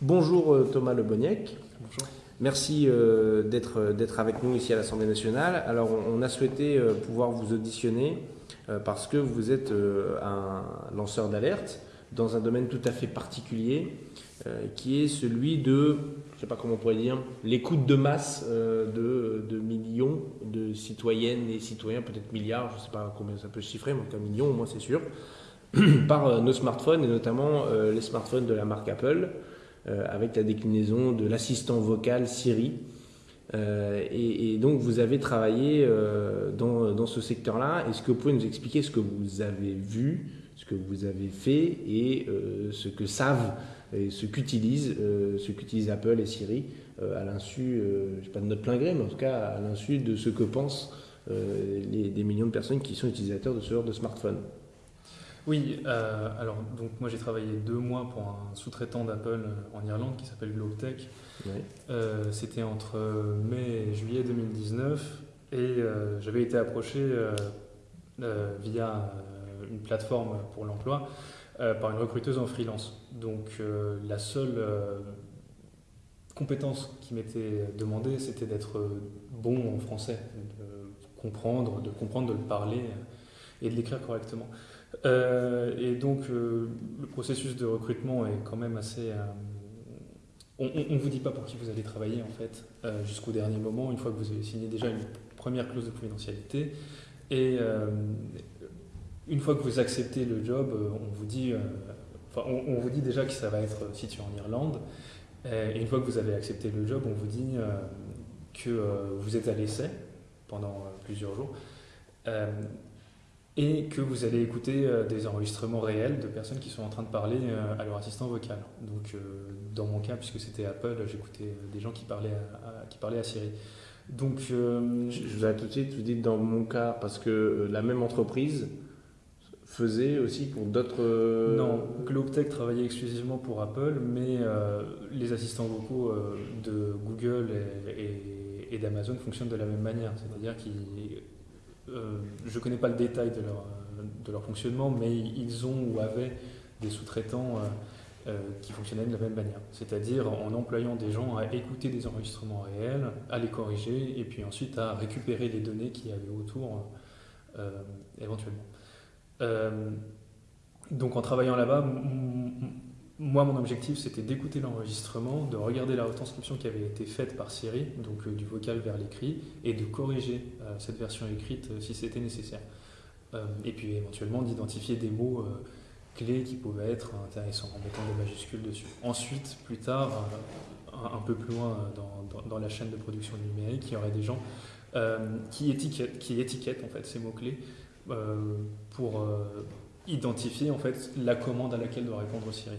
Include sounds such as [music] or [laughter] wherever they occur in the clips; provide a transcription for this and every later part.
Bonjour euh, Thomas Le. Bonjour. Merci euh, d'être euh, d'être avec nous ici à l'Assemblée nationale. Alors on, on a souhaité euh, pouvoir vous auditionner euh, parce que vous êtes un lanceur d'alerte dans un domaine tout à fait particulier qui est celui de, je sais pas comment on pourrait dire, l'écoute de masse de, de millions de citoyennes et citoyens, peut-être milliards, je ne sais pas combien ça peut se chiffrer, mais en tout cas millions au moins c'est sûr, [clears throat] par nos smartphones et notamment les smartphones de la marque Apple avec la déclinaison de l'assistant vocal Siri. Euh, et, donc vous avez travaillé euh, dans, ce secteur-là. Est-ce que vous pouvez nous expliquer ce que vous avez vu, ce que vous avez fait et euh, ce que savent et ce qu'utilisent euh, Apple et Siri euh, à l'insu, euh, je sais pas de notre plein gré, mais en tout cas à l'insu de ce que pensent euh, les, des millions de personnes qui sont utilisateurs de ce genre de smartphone? Oui, euh, alors donc moi j'ai travaillé deux mois pour un sous-traitant d'Apple euh, en Irlande qui s'appelle GlobeTech. Ouais. Euh, C'était entre mai et juillet 2019 et euh, j'avais été approché via une plateforme pour l'emploi par une recruteuse en freelance. Donc la seule compétence qui m'était demandée c'était d'être bon en français, de comprendre, de comprendre, de le parler et de l'écrire correctement. Euh, et donc, euh, le processus de recrutement est quand même assez. euh, on ne vous dit pas pour qui vous allez travailler, en fait, jusqu'au dernier moment, une fois que vous avez signé déjà une première clause de confidentialité. Et une fois que vous acceptez le job, on vous dit. on, vous dit déjà que ça va être situé en Irlande. Et une fois que vous avez accepté le job, on vous dit que vous êtes à l'essai pendant plusieurs jours. Et que vous allez écouter euh, des enregistrements réels de personnes qui sont en train de parler euh, à leur assistant vocal. Donc, euh, dans mon cas, puisque c'était Apple, j'écoutais des gens qui parlaient à, à- qui parlaient à Siri. Donc, euh, Je vous arrête tout de suite, vous dites dans mon cas, parce que la même entreprise faisait aussi pour d'autres. non, GlobeTech travaillait exclusivement pour Apple, mais euh, les assistants vocaux euh, de Google et, et- et d'Amazon fonctionnent de la même manière. C'est-à-dire qu'ils. Euh, je ne connais pas le détail de leur, de leur fonctionnement, mais ils ont ou avaient des sous-traitants euh, euh, qui fonctionnaient de la même manière. C'est-à-dire en employant des gens à écouter des enregistrements réels, à les corriger, et puis ensuite à récupérer les données qu'il y avait autour éventuellement. Donc en travaillant là-bas, moi mon objectif c'était d'écouter l'enregistrement, de regarder la retranscription qui avait été faite par Siri, donc euh, du vocal vers l'écrit, et de corriger euh, cette version écrite euh, si c'était nécessaire. Et puis éventuellement d'identifier des mots clés qui pouvaient être intéressants en mettant des majuscules dessus. Ensuite, plus tard, un, peu plus loin dans, la chaîne de production numérique, il y aurait des gens qui, étiquettent, qui étiquettent en fait ces mots-clés pour identifier en fait la commande à laquelle doit répondre Siri.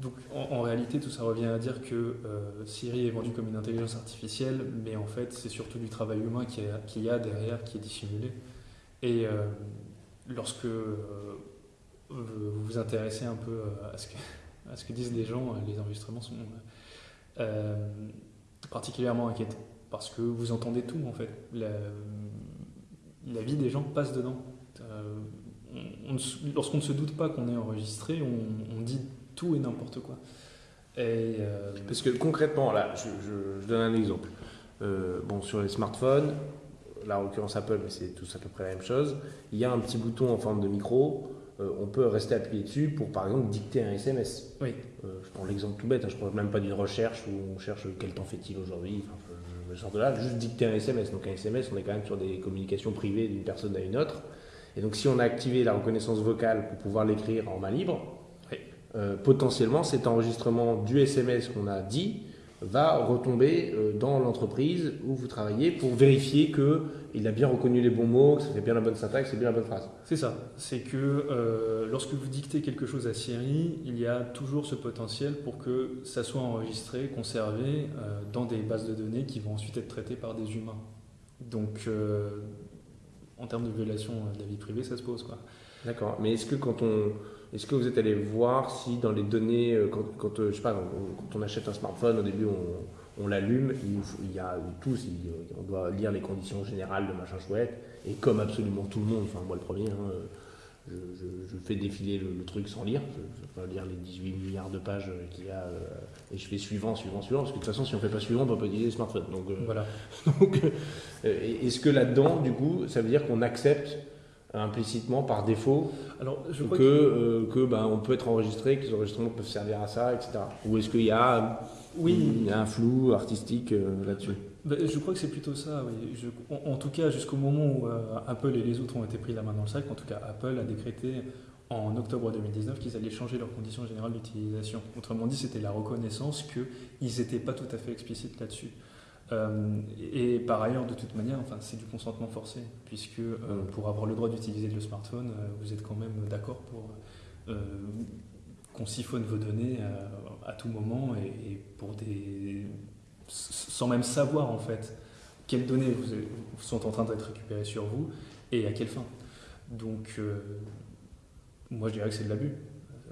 Donc en, réalité tout ça revient à dire que euh, Siri est vendu comme une intelligence artificielle, mais en fait c'est surtout du travail humain qu'il y, a- derrière qui est dissimulé. Et euh, lorsque euh, vous vous intéressez un peu [laughs] à ce que, disent les gens, les enregistrements sont particulièrement inquiétants parce que vous entendez tout en fait. La, vie des gens passe dedans. Lorsqu'on ne se doute pas qu'on est enregistré, on dit tout et n'importe quoi. Et, euh, Parce que concrètement, là, je, je- je donne un exemple. Euh, bon, sur les smartphones, là en l'occurrence Apple, mais c'est tous à peu près la même chose, il y a un petit bouton en forme de micro. euh, on peut rester appuyé dessus pour, par exemple, dicter un SMS. Oui. Je prends l'exemple tout bête, hein, je ne parle même pas d'une recherche où on cherche quel temps fait-il aujourd'hui, enfin, je, je sors de là, juste dicter un SMS. Donc un SMS, on est quand même sur des communications privées d'une personne à une autre. Et donc si on a activé la reconnaissance vocale pour pouvoir l'écrire en main libre. Euh, potentiellement cet enregistrement du SMS qu'on a dit va retomber euh, dans l'entreprise où vous travaillez pour vérifier qu'il a bien reconnu les bons mots, que ça fait bien la bonne syntaxe, c'est bien la bonne phrase. C'est ça. C'est que euh, lorsque vous dictez quelque chose à Siri, il y a toujours ce potentiel pour que ça soit enregistré, conservé dans des bases de données qui vont ensuite être traitées par des humains. Donc, en termes de violation de la vie privée, ça se pose. Quoi. D'accord. Mais est-ce que quand on, est-ce que vous êtes allé voir si dans les données, euh, quand, quand, euh, je sais pas, on- quand on achète un smartphone, au début on, on l'allume, il, y a tous, il- on doit lire les conditions générales de machin chouette, et comme absolument tout le monde, enfin moi le premier, hein, euh, je, fais défiler le, truc sans lire. Je ne vais pas lire les 18 milliards de pages qu'il y a. et je fais suivant, suivant, suivant. Parce que de toute façon, si on ne fait pas suivant, on ne peut pas utiliser le smartphone. Donc, voilà. [laughs] donc est-ce que là-dedans, du coup, ça veut dire qu'on accepte implicitement par défaut Alors, je que, que, que ben, on peut être enregistré, que les enregistrements peuvent servir à ça, etc. Ou est-ce qu'il y a oui. un flou artistique là-dessus? Ben, je crois que c'est plutôt ça, oui. en, tout cas, jusqu'au moment où euh, Apple et les autres ont été pris la main dans le sac, en tout cas, Apple a décrété en octobre 2019 qu'ils allaient changer leurs conditions générales d'utilisation. Autrement dit, c'était la reconnaissance qu'ils n'étaient pas tout à fait explicites là-dessus. Euh, et par ailleurs, de toute manière, enfin, c'est du consentement forcé, puisque euh, mm. pour avoir le droit d'utiliser le smartphone, vous êtes quand même d'accord pour qu'on siphonne vos données à tout moment et pour des sans même savoir en fait quelles données vous, sont en train d'être récupérées sur vous et à quelle fin. Donc, euh, moi je dirais que c'est de l'abus,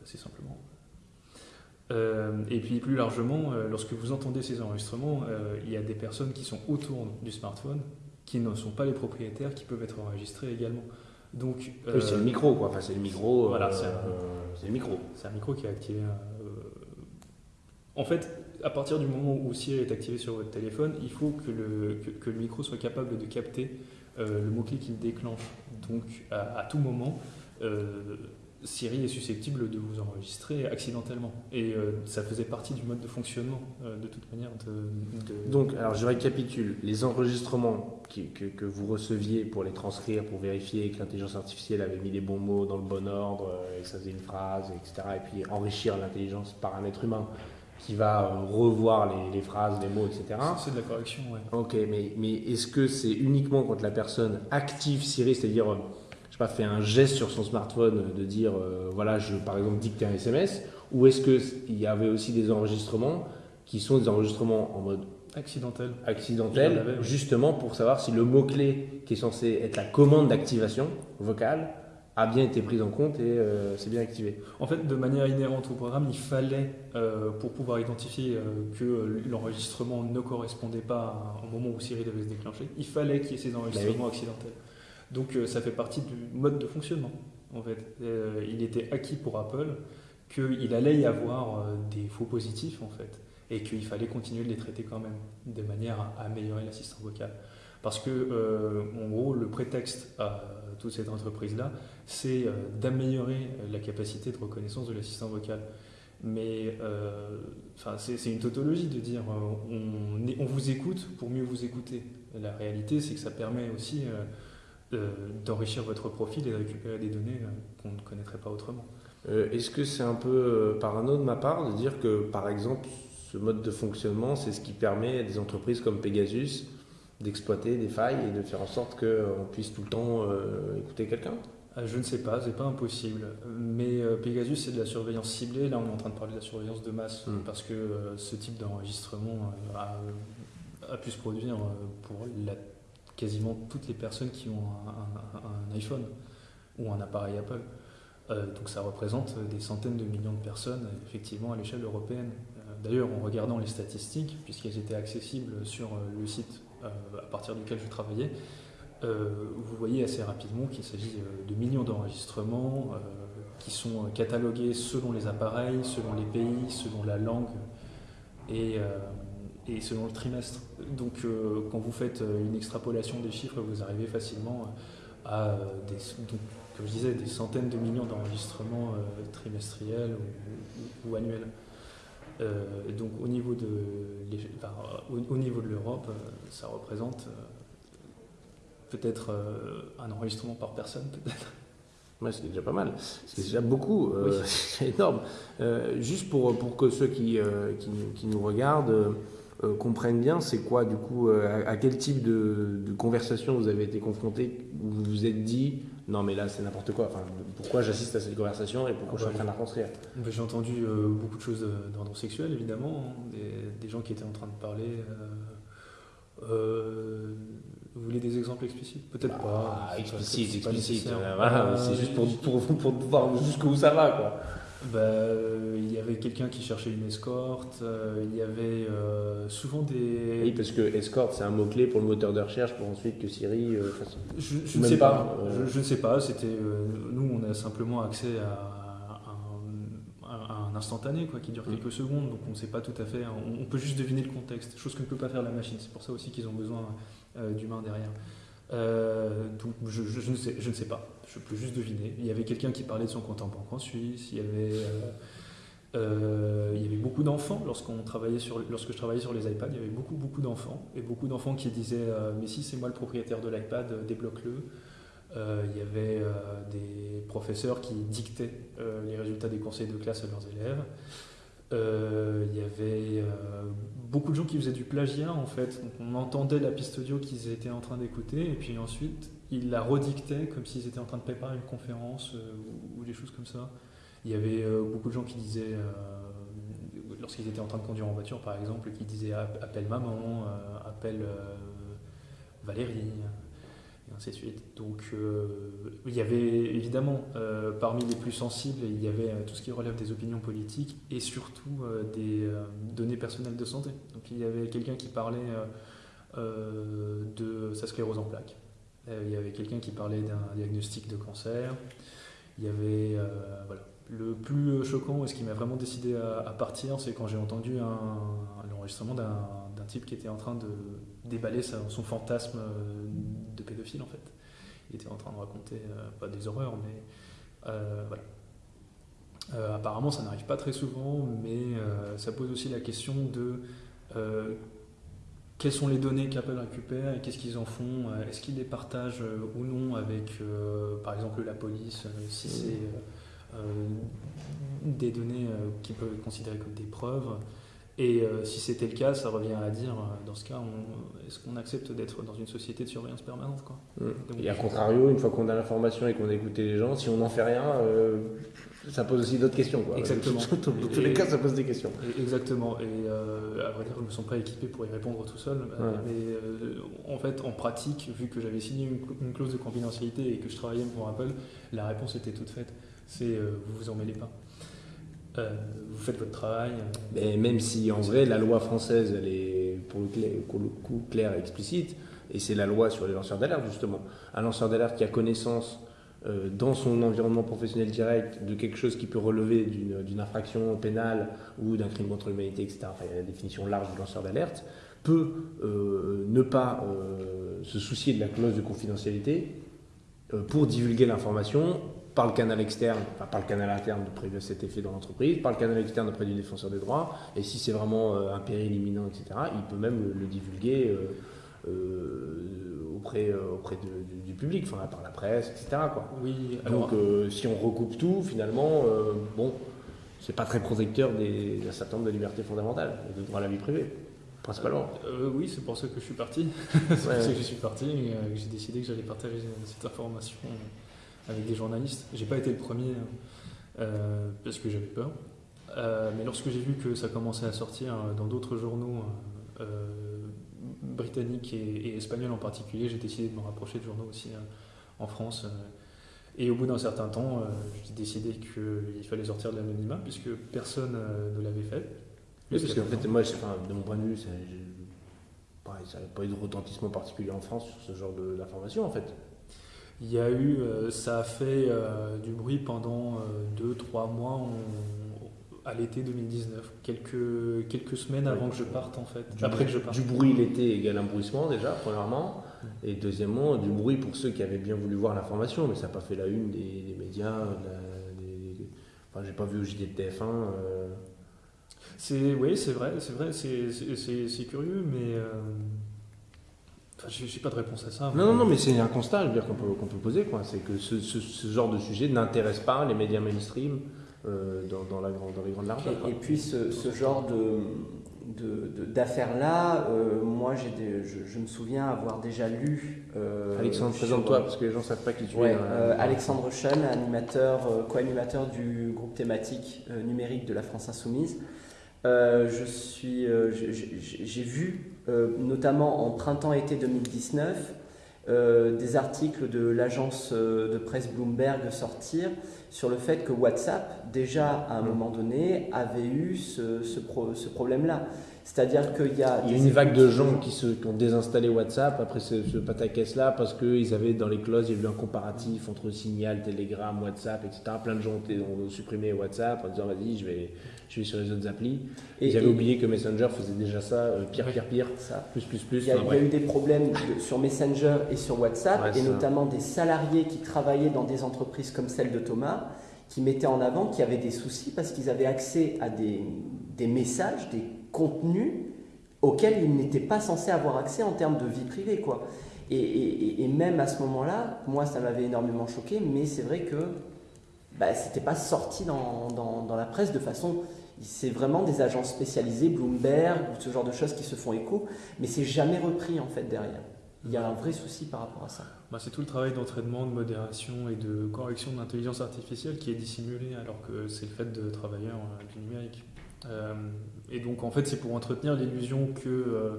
assez simplement. Euh, et puis plus largement, euh, lorsque vous entendez ces enregistrements, il y a des personnes qui sont autour du smartphone, qui ne sont pas les propriétaires, qui peuvent être enregistrés également. Donc, c'est le micro, quoi. Enfin, c'est le micro. Voilà, c'est le micro. C'est un micro qui est activé. En fait, à partir du moment où Siri est activé sur votre téléphone, il faut que le, que, le micro soit capable de capter euh, le mot-clé qu'il déclenche. Donc, à, tout moment, euh, Siri est susceptible de vous enregistrer accidentellement. Et euh, ça faisait partie du mode de fonctionnement, de toute manière. De, Donc, alors je récapitule. Les enregistrements que, que, vous receviez pour les transcrire, pour vérifier que l'intelligence artificielle avait mis les bons mots dans le bon ordre, et que ça faisait une phrase, etc. Et puis enrichir l'intelligence par un être humain qui va euh, revoir les, phrases, les mots, etc. C'est de la correction, oui. Ok, mais, mais est-ce que c'est uniquement quand la personne active Siri, c'est-à-dire, euh, je sais pas, fait un geste sur son smartphone de dire, euh, voilà, je par exemple dicte un SMS, ou est-ce qu'il y avait aussi des enregistrements qui sont des enregistrements en mode accidentel, accidentel justement pour savoir si le mot-clé qui est censé être la commande d'activation vocale a bien été prise en compte et euh, c'est bien activé. En fait, de manière inhérente au programme, il fallait, euh, pour pouvoir identifier euh, que l'enregistrement ne correspondait pas au moment où Siri devait se déclencher, il fallait qu'il y ait ces enregistrements bah accidentels. Donc ça fait partie du mode de fonctionnement. En fait, il était acquis pour Apple qu'il allait y avoir des faux positifs en fait, et qu'il fallait continuer de les traiter quand même, de manière à améliorer l'assistant vocal. Parce que, en gros, le prétexte à toute cette entreprise-là, c'est euh, d'améliorer euh, la capacité de reconnaissance de l'assistant vocal. Mais euh, c'est une tautologie de dire on, vous écoute pour mieux vous écouter. La réalité, c'est que ça permet aussi d'enrichir votre profil et de récupérer des données qu'on ne connaîtrait pas autrement. Est-ce que c'est un peu parano de ma part de dire que, par exemple, ce mode de fonctionnement, c'est ce qui permet à des entreprises comme Pegasus d'exploiter des failles et de faire en sorte qu'on puisse tout le temps écouter quelqu'un? Euh, je ne sais pas, c'est pas impossible. Mais euh, Pegasus, c'est de la surveillance ciblée. Là, on est en train de parler de la surveillance de masse hmm. parce que euh, ce type d'enregistrement a, pu se produire pour quasiment toutes les personnes qui ont un, iPhone ou un appareil Apple. donc ça représente des centaines de millions de personnes, effectivement, à l'échelle européenne. D'ailleurs, en regardant les statistiques, puisqu'elles étaient accessibles sur le site à partir duquel je travaillais, euh, vous voyez assez rapidement qu'il s'agit euh, de millions d'enregistrements euh, qui sont catalogués selon les appareils, selon les pays, selon la langue et, et selon le trimestre. Donc quand vous faites une extrapolation des chiffres, vous arrivez facilement à des, comme je disais, des centaines de millions d'enregistrements trimestriels ou, annuels. donc au niveau de, au niveau de l'Europe, ça représente peut-être euh, un enregistrement par personne, peut-être. Ouais, c'est déjà pas mal. C'est déjà beaucoup. Euh, [laughs] c'est énorme. Euh, juste pour, pour que ceux qui, qui, nous regardent comprennent bien, c'est quoi du coup, à, quel type de, de, conversation vous avez été confronté où vous vous êtes dit non mais là c'est n'importe quoi. Enfin, pourquoi j'assiste à cette conversation et pourquoi je suis en train de la construire J'ai entendu beaucoup de choses d'ordre sexuel évidemment, hein. des, des, gens qui étaient en train de parler vous voulez des exemples explicites? Peut-être pas. Ah, explicite, explicite. Euh, c'est juste pour, pour, pour, voir jusqu'où ça va. Quoi. Bah, euh, il y avait quelqu'un qui cherchait une escorte, euh, il y avait euh, souvent des... Oui, parce que escorte, c'est un mot-clé pour le moteur de recherche, pour ensuite que Siri fasse... Je, je ne sais pas, je, ne sais pas, c'était... nous, on a simplement accès à, un, instantané, quoi, qui dure quelques secondes, donc on ne sait pas tout à fait, on, peut juste deviner le contexte, chose que ne peut pas faire la machine, c'est pour ça aussi qu'ils ont besoin d'humains derrière. Donc je, ne sais, pas je peux juste deviner. Il y avait quelqu'un qui parlait de son compte en banque en Suisse, il y avait, euh, euh, beaucoup d'enfants lorsque je travaillais sur les iPads, il y avait beaucoup beaucoup d'enfants et beaucoup d'enfants qui disaient euh, mais si c'est moi le propriétaire de l'iPad, débloque-le. il y avait des professeurs qui dictaient les résultats des conseils de classe à leurs élèves. Il y avait beaucoup de gens qui faisaient du plagiat en fait. On entendait la piste audio qu'ils étaient en train d'écouter et puis ensuite ils la redictaient comme s'ils étaient en train de préparer une conférence euh, ou, des choses comme ça. Il y avait euh, beaucoup de gens qui disaient, euh, lorsqu'ils étaient en train de conduire en voiture par exemple, qui disaient appelle maman, appelle Valérie, et ainsi de suite. Donc il y avait évidemment, parmi les plus sensibles, il y avait tout ce qui relève des opinions politiques et surtout des données personnelles de santé. Donc il y avait quelqu'un qui parlait de sa sclérose en plaques euh, il y avait quelqu'un qui parlait d'un diagnostic de cancer. Il y avait euh, voilà. Le plus choquant et ce qui m'a vraiment décidé à, partir, c'est quand j'ai entendu l'enregistrement d'un type qui était en train de déballer son fantasme de pédophile en fait. Il était en train de raconter, euh, des horreurs, mais voilà. apparemment, ça n'arrive pas très souvent, mais ça pose aussi la question de quelles sont les données qu'Apple récupère et qu'est-ce qu'ils en font? Euh, Est-ce qu'ils les partagent euh, ou non avec, euh, par exemple, la police, si c'est des données qui peuvent être considérées comme des preuves? Et si c'était le cas, ça revient à dire, dans ce cas, est-ce qu'on accepte d'être dans une société de surveillance permanente quoi mmh. Et à contrario, une fois qu'on a l'information et qu'on a écouté les gens, si on n'en fait rien, ça pose aussi d'autres questions. Quoi. Exactement. [laughs] Dans tous les cas, ça pose des questions. Exactement. Et euh, à vrai dire, je ne me sens pas équipé pour y répondre tout seul. Mais euh, en fait, en pratique, vu que j'avais signé une, clause de confidentialité et que je travaillais pour Apple, la réponse était toute faite. C'est euh, vous vous en mêlez pas. Vous faites votre travail. Mais même si en vrai, la loi française, est pour le, coup claire et explicite, et c'est la loi sur les lanceurs d'alerte justement. Un lanceur d'alerte qui a connaissance euh, dans son environnement professionnel direct de quelque chose qui peut relever d'une infraction pénale ou d'un crime contre l'humanité, etc., enfin, il y a la définition large du lanceur d'alerte, peut euh, ne pas euh, se soucier de la clause de confidentialité pour divulguer l'information par le canal externe, enfin par le canal interne de prévu à cet effet dans l'entreprise, par le canal externe auprès du défenseur des droits, et si c'est vraiment un péril imminent, etc., il peut même le, divulguer auprès, auprès de, public, enfin, par la presse, etc. Quoi. Oui, Donc euh, si on recoupe tout, finalement, euh, bon, c'est pas très protecteur d'un certain nombre de libertés fondamentales et de droit à la vie privée, principalement. Euh, oui, c'est pour ça que je suis parti. [laughs] c'est pour ça que je suis parti et j'ai décidé que j'allais partager cette information avec des journalistes. J'ai pas été le premier parce que j'avais peur. mais lorsque j'ai vu que ça commençait à sortir dans d'autres journaux britannique et, espagnol en particulier, j'ai décidé de me rapprocher de journaux aussi euh, en France. Euh. et au bout d'un certain temps, euh, j'ai décidé qu'il fallait sortir de l'anonymat puisque personne ne l'avait fait. Oui, parce qu'en fait, moi, de mon point de vue, ça n'a pas eu de retentissement particulier en France sur ce genre d'informations en fait. Il y a eu, ça a fait du bruit pendant 2-3 mois. On, à l'été 2019, quelques, quelques semaines avant que je parte en fait. Du, Après que je parte. Du bruit l'été égale un bruissement déjà, premièrement. Mm. Et deuxièmement, du bruit pour ceux qui avaient bien voulu voir l'information, mais ça n'a pas fait la une des, médias. Enfin, j'ai pas vu au JD de TF1. Euh. C'est, oui, c'est vrai, c'est vrai, c'est, curieux, mais. Euh... Enfin, je n'ai pas de réponse à ça. Non, non, non, mais c'est un constat qu'on peut, qu'on peut poser. C'est que ce, ce, ce, genre de sujet n'intéresse pas les médias mainstream. Euh, dans, la grande, dans les grandes largeurs. Et, puis ce, genre de, d'affaires-là, euh, moi j'ai je, je, me souviens avoir déjà lu. Euh, Alexandre, présente-toi parce que les gens ne savent pas qui tu es. Alexandre Chen, animateur, co-animateur du groupe thématique numérique de la France Insoumise. je suis, j'ai vu, notamment en printemps-été 2019, euh, des articles de l'agence euh, de presse Bloomberg sortir sur le fait que WhatsApp, déjà à un Mm. moment donné, avait eu ce, ce pro- ce problème-là. C'est-à-dire qu'il y a... Il y a une vague de gens qui, se, qui ont désinstallé WhatsApp après ce, ce pataquès-là parce qu'ils avaient dans les clauses, il y a eu un comparatif entre Signal, Telegram, WhatsApp, etc. Plein de gens ont, supprimé WhatsApp en disant vas-y, je vais, je vais sur les autres applis. Et- Ils avaient et- oublié que Messenger faisait déjà ça, euh, pire, pire, pire, ça. plus, plus, plus. Il y, a, Enfin, il y a bref. eu des problèmes de- sur Messenger et sur WhatsApp, Ouais, et ça. notamment des salariés qui travaillaient dans des entreprises comme celle de Thomas, qui mettaient en avant qu'il y avait des soucis parce qu'ils avaient accès à des, des messages, des contenus auxquels ils n'étaient pas censés avoir accès en termes de vie privée. Quoi. Et, même à ce moment-là, moi, ça m'avait énormément choqué, mais c'est vrai que bah, c'était pas sorti dans, la presse de façon... C'est vraiment des agences spécialisées, Bloomberg, ou ce genre de choses qui se font écho, mais c'est jamais repris en fait derrière. Il y a un vrai souci par rapport à ça. Bah, c'est tout le travail d'entraînement, de modération et de correction de l'intelligence artificielle qui est dissimulé alors que c'est le fait de travailleurs du numérique. Euh, et donc en fait c'est pour entretenir l'illusion que euh,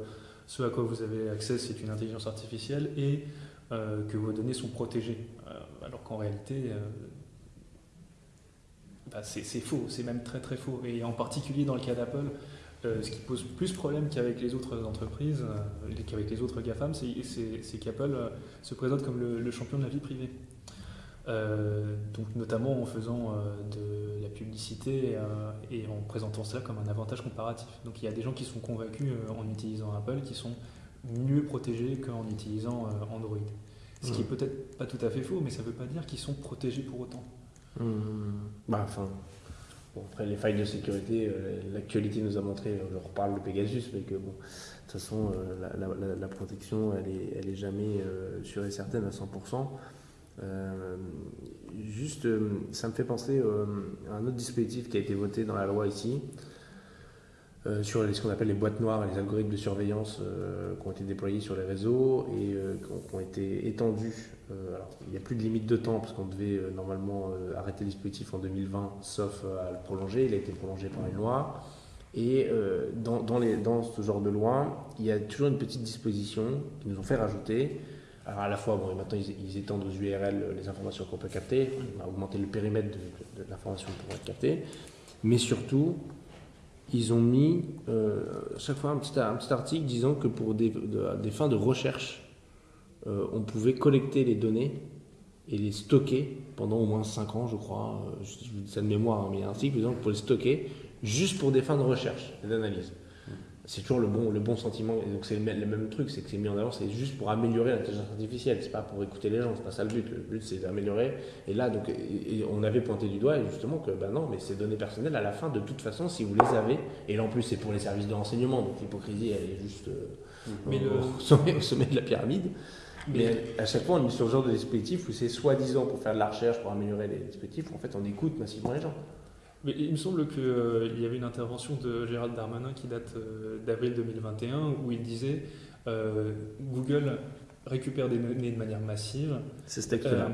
ce à quoi vous avez accès c'est une intelligence artificielle et euh, que vos données sont protégées. Euh, alors qu'en réalité bah, c'est faux, c'est même très très faux. Et en particulier dans le cas d'Apple, ce qui pose plus problème qu'avec les autres entreprises, qu'avec les autres GAFAM, c'est- qu'Apple se présente comme le champion de la vie privée. Euh, donc notamment en faisant euh, de la publicité euh, et en présentant cela comme un avantage comparatif. Donc il y a des gens qui sont convaincus euh, en utilisant Apple qui sont mieux protégés qu'en utilisant euh, Android. Ce qui est peut-être pas tout à fait faux, mais ça ne veut pas dire qu'ils sont protégés pour autant. Mmh. Bah, enfin, bon, après les failles de sécurité, euh, l'actualité nous a montré, euh, je reparle de Pegasus, mais que bon, de toute façon, euh, la, la- la- la protection, elle est, elle est jamais euh, sûre et certaine à 100%. Euh, juste, euh, ça me fait penser euh, à un autre dispositif qui a été voté dans la loi ici, sur les- ce qu'on appelle les boîtes noires et les algorithmes de surveillance qui ont été déployés sur les réseaux et qui, ont, été étendus. Il n'y a plus de limite de temps parce qu'on devait normalement arrêter le dispositif en 2020, sauf à le prolonger. Il a été prolongé par une loi. Et dans ce genre de loi, il y a toujours une petite disposition qu'ils nous ont fait rajouter. Alors à la fois, bon, maintenant ils, étendent aux URL euh, les informations qu'on peut capter, on a augmenté le périmètre de, l'information qu'on peut capter, mais surtout, ils ont mis euh, chaque fois un petit, article disant que pour des, de- des fins de recherche, euh, on pouvait collecter les données et les stocker pendant au moins 5 ans, je crois. Euh, Je, je dis ça de mémoire, hein, mais il y a un article disant qu'on pouvait les stocker juste pour des fins de recherche et d'analyse. C'est toujours le bon, le bon sentiment. Et donc c'est le, même- le même truc, c'est que c'est mis en avant, c'est juste pour améliorer l'intelligence artificielle. C'est pas pour écouter les gens, c'est pas ça le but. Le but c'est d'améliorer. Et là, donc, et- et on avait pointé du doigt justement que ben non, mais ces données personnelles, à la fin, de toute façon, si vous les avez, et là en plus c'est pour les services de renseignement, donc l'hypocrisie elle est juste euh, Mais au, le- au sommet, au sommet de la pyramide. Mais- Mais à chaque fois, on est sur ce genre de dispositif où c'est soi-disant pour faire de la recherche, pour améliorer les dispositifs, en fait on écoute massivement les gens. Mais il me semble qu'il y avait une intervention de Gérald Darmanin qui date euh, d'avril 2021 où il disait euh, Google récupère des données de manière massive. C'est Euh,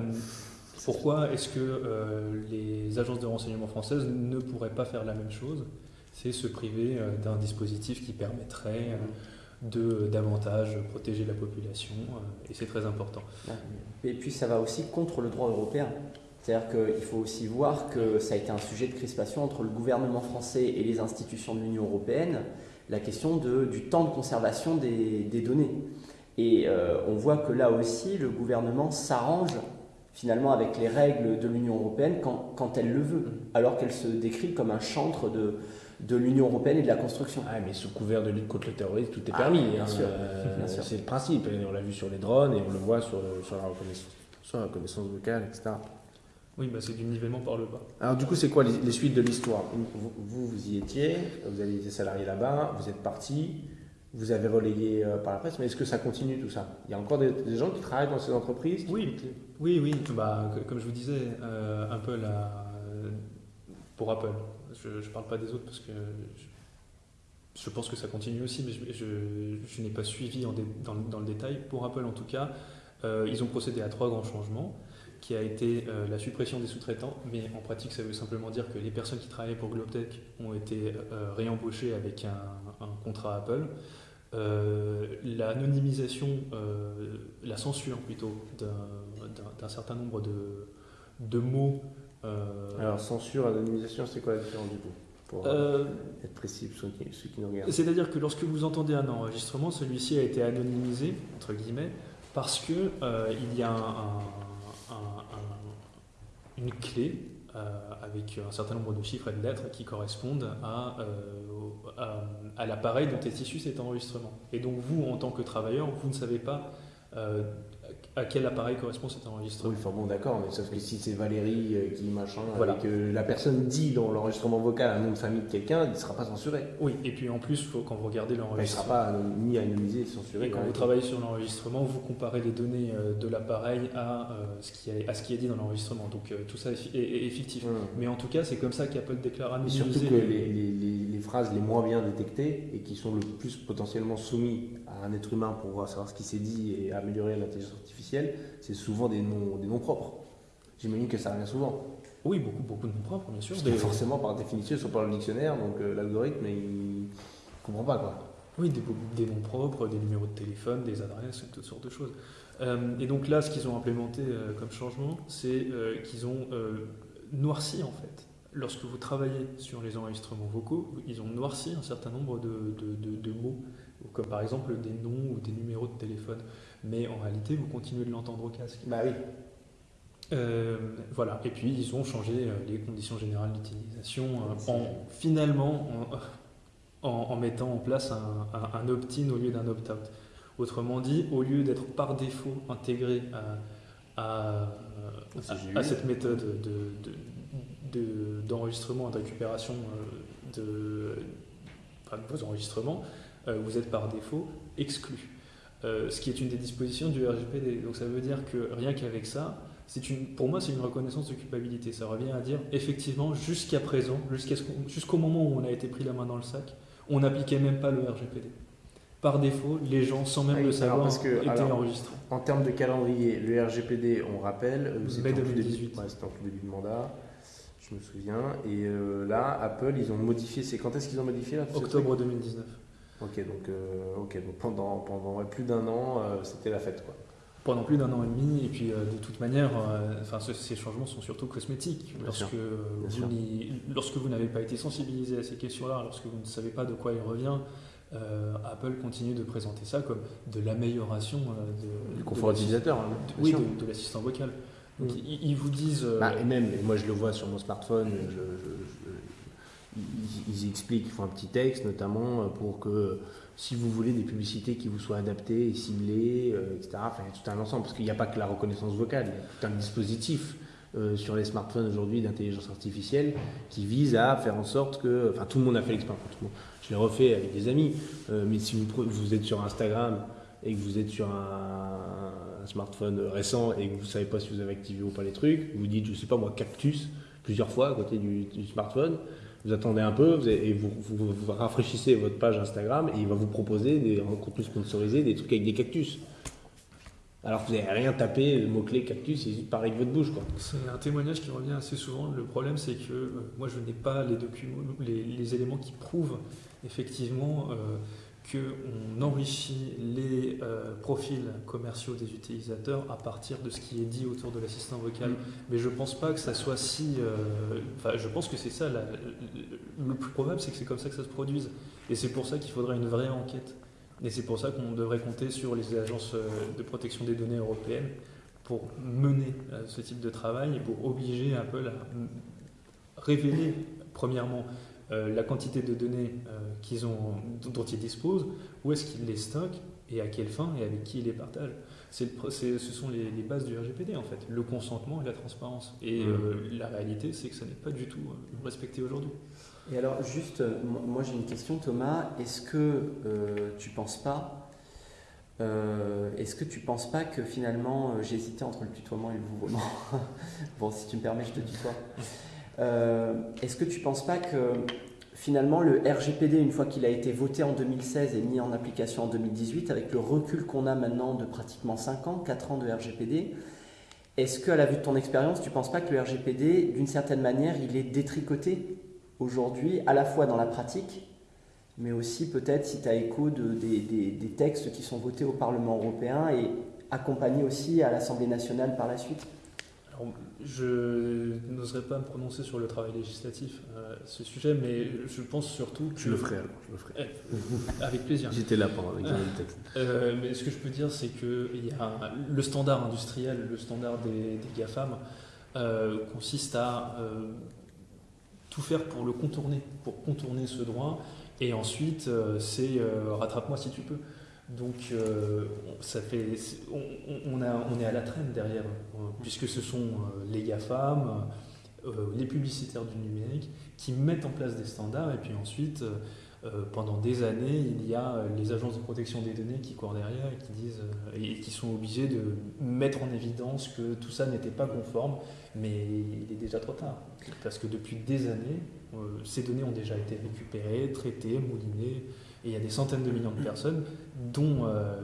pourquoi est-ce que euh, les agences de renseignement françaises ne pourraient pas faire la même chose? C'est se priver euh, d'un dispositif qui permettrait euh, de davantage protéger la population euh, et c'est très important. Et puis ça va aussi contre le droit européen. C'est-à-dire qu'il faut aussi voir que ça a été un sujet de crispation entre le gouvernement français et les institutions de l'Union européenne, la question de, du temps de conservation des, des données. Et euh, on voit que là aussi, le gouvernement s'arrange finalement avec les règles de l'Union européenne quand, quand elle le veut, alors qu'elle se décrit comme un chantre de, de l'Union européenne et de la construction. Ah, mais sous couvert de lutte contre le terrorisme, tout est Ah, permis. bien hein. sûr, Euh, sûr. C'est le principe. Et on l'a vu sur les drones et on le voit sur, sur la reconnaissance, sur la reconnaissance vocale, etc. Oui, bah, c'est du nivellement par le bas. Alors du coup, c'est quoi les, les suites de l'histoire? Vous, vous, vous y étiez, vous avez été salarié là-bas, vous êtes parti, vous avez relayé euh, par la presse, mais est-ce que ça continue tout ça? Il y a encore des, des gens qui travaillent dans ces entreprises qui- Oui. Oui, oui, bah, comme je vous disais, euh, Apple a, pour Apple, je ne parle pas des autres parce que je, je pense que ça continue aussi, mais je, je- je n'ai pas suivi en dé- dans, le- dans le détail. Pour Apple en tout cas, euh, ils ont procédé à trois grands changements, qui a été euh, la suppression des sous-traitants, mais en pratique ça veut simplement dire que les personnes qui travaillaient pour Globtech ont été euh, réembauchées avec un, un contrat Apple. l'anonymisation, la censure plutôt d'un certain nombre de, de mots. Alors censure, anonymisation, c'est quoi la différence du coup pour être précis pour ceux qui, nous regardent? C'est-à-dire que lorsque vous entendez un enregistrement, celui-ci a été anonymisé, entre guillemets, parce qu'il il y a une clé euh, avec un certain nombre de chiffres et de lettres qui correspondent à, euh, à, l'appareil dont est issu cet enregistrement. Et donc vous, en tant que travailleur, vous ne savez pas euh, à quel appareil correspond cet enregistrement. Oui, enfin bon, d'accord, mais sauf que si c'est Valérie euh, qui machin, voilà. et que la personne dit dans l'enregistrement vocal un nom de famille de quelqu'un, il ne sera pas censuré. Oui, et puis en plus, faut, quand vous regardez l'enregistrement. il ne sera pas ni anonymisé ni censuré. Et quand vous travaillez sur l'enregistrement, vous comparez les données euh, de l'appareil à, euh, ce qui est, à ce qui est dit dans l'enregistrement. Donc tout ça est, est, fictif. Hum. Mais en tout cas, c'est comme ça qu'Apple déclare anonymiser. Et surtout que les, les, les, phrases les moins bien détectées et qui sont le plus potentiellement soumis à un être humain pour savoir ce qui s'est dit et améliorer l'intelligence artificielle, c'est souvent des noms, des noms propres. J'imagine que ça revient souvent. Oui, beaucoup, beaucoup de noms propres, bien sûr. Forcément, par définition, ils sont pas dans le dictionnaire, donc euh, l'algorithme, il ne comprend pas. Quoi. Oui, des, des, noms propres, des numéros de téléphone, des adresses, toutes sortes de choses. Euh, et donc là, ce qu'ils ont implémenté euh, comme changement, c'est qu'ils ont noirci, en fait. Lorsque vous travaillez sur les enregistrements vocaux, ils ont noirci un certain nombre de, de, de mots, comme par exemple des noms ou des numéros de téléphone mais en réalité, vous continuez de l'entendre au casque. Bah oui. Euh, voilà. Et puis, ils ont changé euh, les conditions générales d'utilisation euh, en finalement en, mettant en place un, un, opt-in au lieu d'un opt-out. Autrement dit, au lieu d'être par défaut intégré à, à, cette méthode d'enregistrement de, de, et de récupération de, vos enregistrements, vous êtes par défaut exclu. Euh, ce qui est une des dispositions du RGPD. Donc ça veut dire que rien qu'avec ça, une, pour moi c'est une reconnaissance de culpabilité. Ça revient à dire effectivement jusqu'à présent, jusqu'au moment où on a été pris la main dans le sac, on n'appliquait même pas le RGPD. Par défaut, les gens, sans même le savoir, étaient enregistrés. En termes de calendrier, le RGPD, on rappelle, euh, c'était en 2018. C'était en tout début de mandat je me souviens. Et euh, là, Apple, ils ont modifié. C'est quand est-ce qu'ils ont modifié là, Octobre 2019. Ok, donc, euh, ok, donc pendant, pendant plus d'un an, euh, c'était la fête. Quoi. Pendant plus d'un an et demi, et puis euh, de toute manière, enfin, ces changements sont surtout cosmétiques. lorsque, vous lorsque vous n'avez pas été sensibilisé à ces questions-là, lorsque vous ne savez pas de quoi il revient, Apple continue de présenter ça comme de l'amélioration du confort utilisateur. Hein, oui, de, l'assistant vocal. Donc, mm. ils, vous disent. Bah, et même, et moi je le vois sur mon smartphone, je, ils, expliquent, ils font un petit texte notamment euh, pour que si vous voulez des publicités qui vous soient adaptées et ciblées, euh, etc. Enfin, il y a tout un ensemble, parce qu'il n'y a pas que la reconnaissance vocale, il y a tout un dispositif euh, sur les smartphones aujourd'hui d'intelligence artificielle qui vise à faire en sorte que, enfin tout le monde a fait l'expérience, je l'ai refait avec des amis, mais si vous, vous, êtes sur Instagram et que vous êtes sur un, smartphone récent et que vous ne savez pas si vous avez activé ou pas les trucs, vous dites, je ne sais pas moi, cactus plusieurs fois à côté du smartphone, vous attendez un peu et vous, vous, rafraîchissez votre page Instagram et il va vous proposer des contenus sponsorisés, des trucs avec des cactus. Alors que vous n'avez rien tapé, le mot-clé cactus, c'est pareil que votre bouche. C'est un témoignage qui revient assez souvent. Le problème, c'est que euh, moi, je n'ai pas les documents, les, éléments qui prouvent effectivement euh, qu'on enrichit les euh, profils commerciaux des utilisateurs à partir de ce qui est dit autour de l'assistant vocal. Mm. Mais je pense pas que ça soit si. Euh, enfin, je pense que c'est ça. le plus probable, c'est que c'est comme ça que ça se produise. Et c'est pour ça qu'il faudrait une vraie enquête. Et c'est pour ça qu'on devrait compter sur les agences euh, de protection des données européennes pour mener ce type de travail et pour obliger Apple à révéler, premièrement, la quantité de données euh, qu'ils ont, dont ils disposent, où est-ce qu'ils les stockent et à quelle fin et avec qui ils les partagent. ce sont les, bases du RGPD en fait, le consentement et la transparence. Et mmh. euh, la réalité, c'est que ça n'est pas du tout respecté aujourd'hui. Et alors, juste, moi j'ai une question, Thomas. Est-ce que tu penses pas Est-ce que tu penses pas que finalement, j'hésitais entre le tutoiement et le vouvoiement? [laughs] Bon, si tu me permets, je te tutoie. Euh, est-ce que tu ne penses pas que finalement le RGPD, une fois qu'il a été voté en 2016 et mis en application en 2018, avec le recul qu'on a maintenant de pratiquement 5 ans, 4 ans de RGPD, est-ce qu'à la vue de ton expérience, tu ne penses pas que le RGPD, d'une certaine manière, il est détricoté aujourd'hui, à la fois dans la pratique, mais aussi peut-être si tu as écho de, des, textes qui sont votés au Parlement européen et accompagnés aussi à l'Assemblée nationale par la suite? Je n'oserais pas me prononcer sur le travail législatif euh, ce sujet, mais je pense surtout que. Je le ferai alors, je le ferai. Eh, avec plaisir. [laughs] J'étais là pendant l'examen du texte. Euh, mais ce que je peux dire, c'est que il y a le standard industriel, le standard des, des GAFAM, euh, consiste à euh, tout faire pour le contourner, pour contourner ce droit, et ensuite euh, c'est rattrape-moi si tu peux. Donc euh, ça fait, on, on, a, on est à la traîne derrière, euh, puisque ce sont euh, les GAFAM, euh, les publicitaires du numérique, qui mettent en place des standards, et puis ensuite, pendant des années, il y a les agences de protection des données qui courent derrière et qui disent et qui sont obligés de mettre en évidence que tout ça n'était pas conforme, mais il est déjà trop tard, parce que depuis des années, ces données ont déjà été récupérées, traitées, moulinées, et il y a des centaines de millions de personnes dont euh,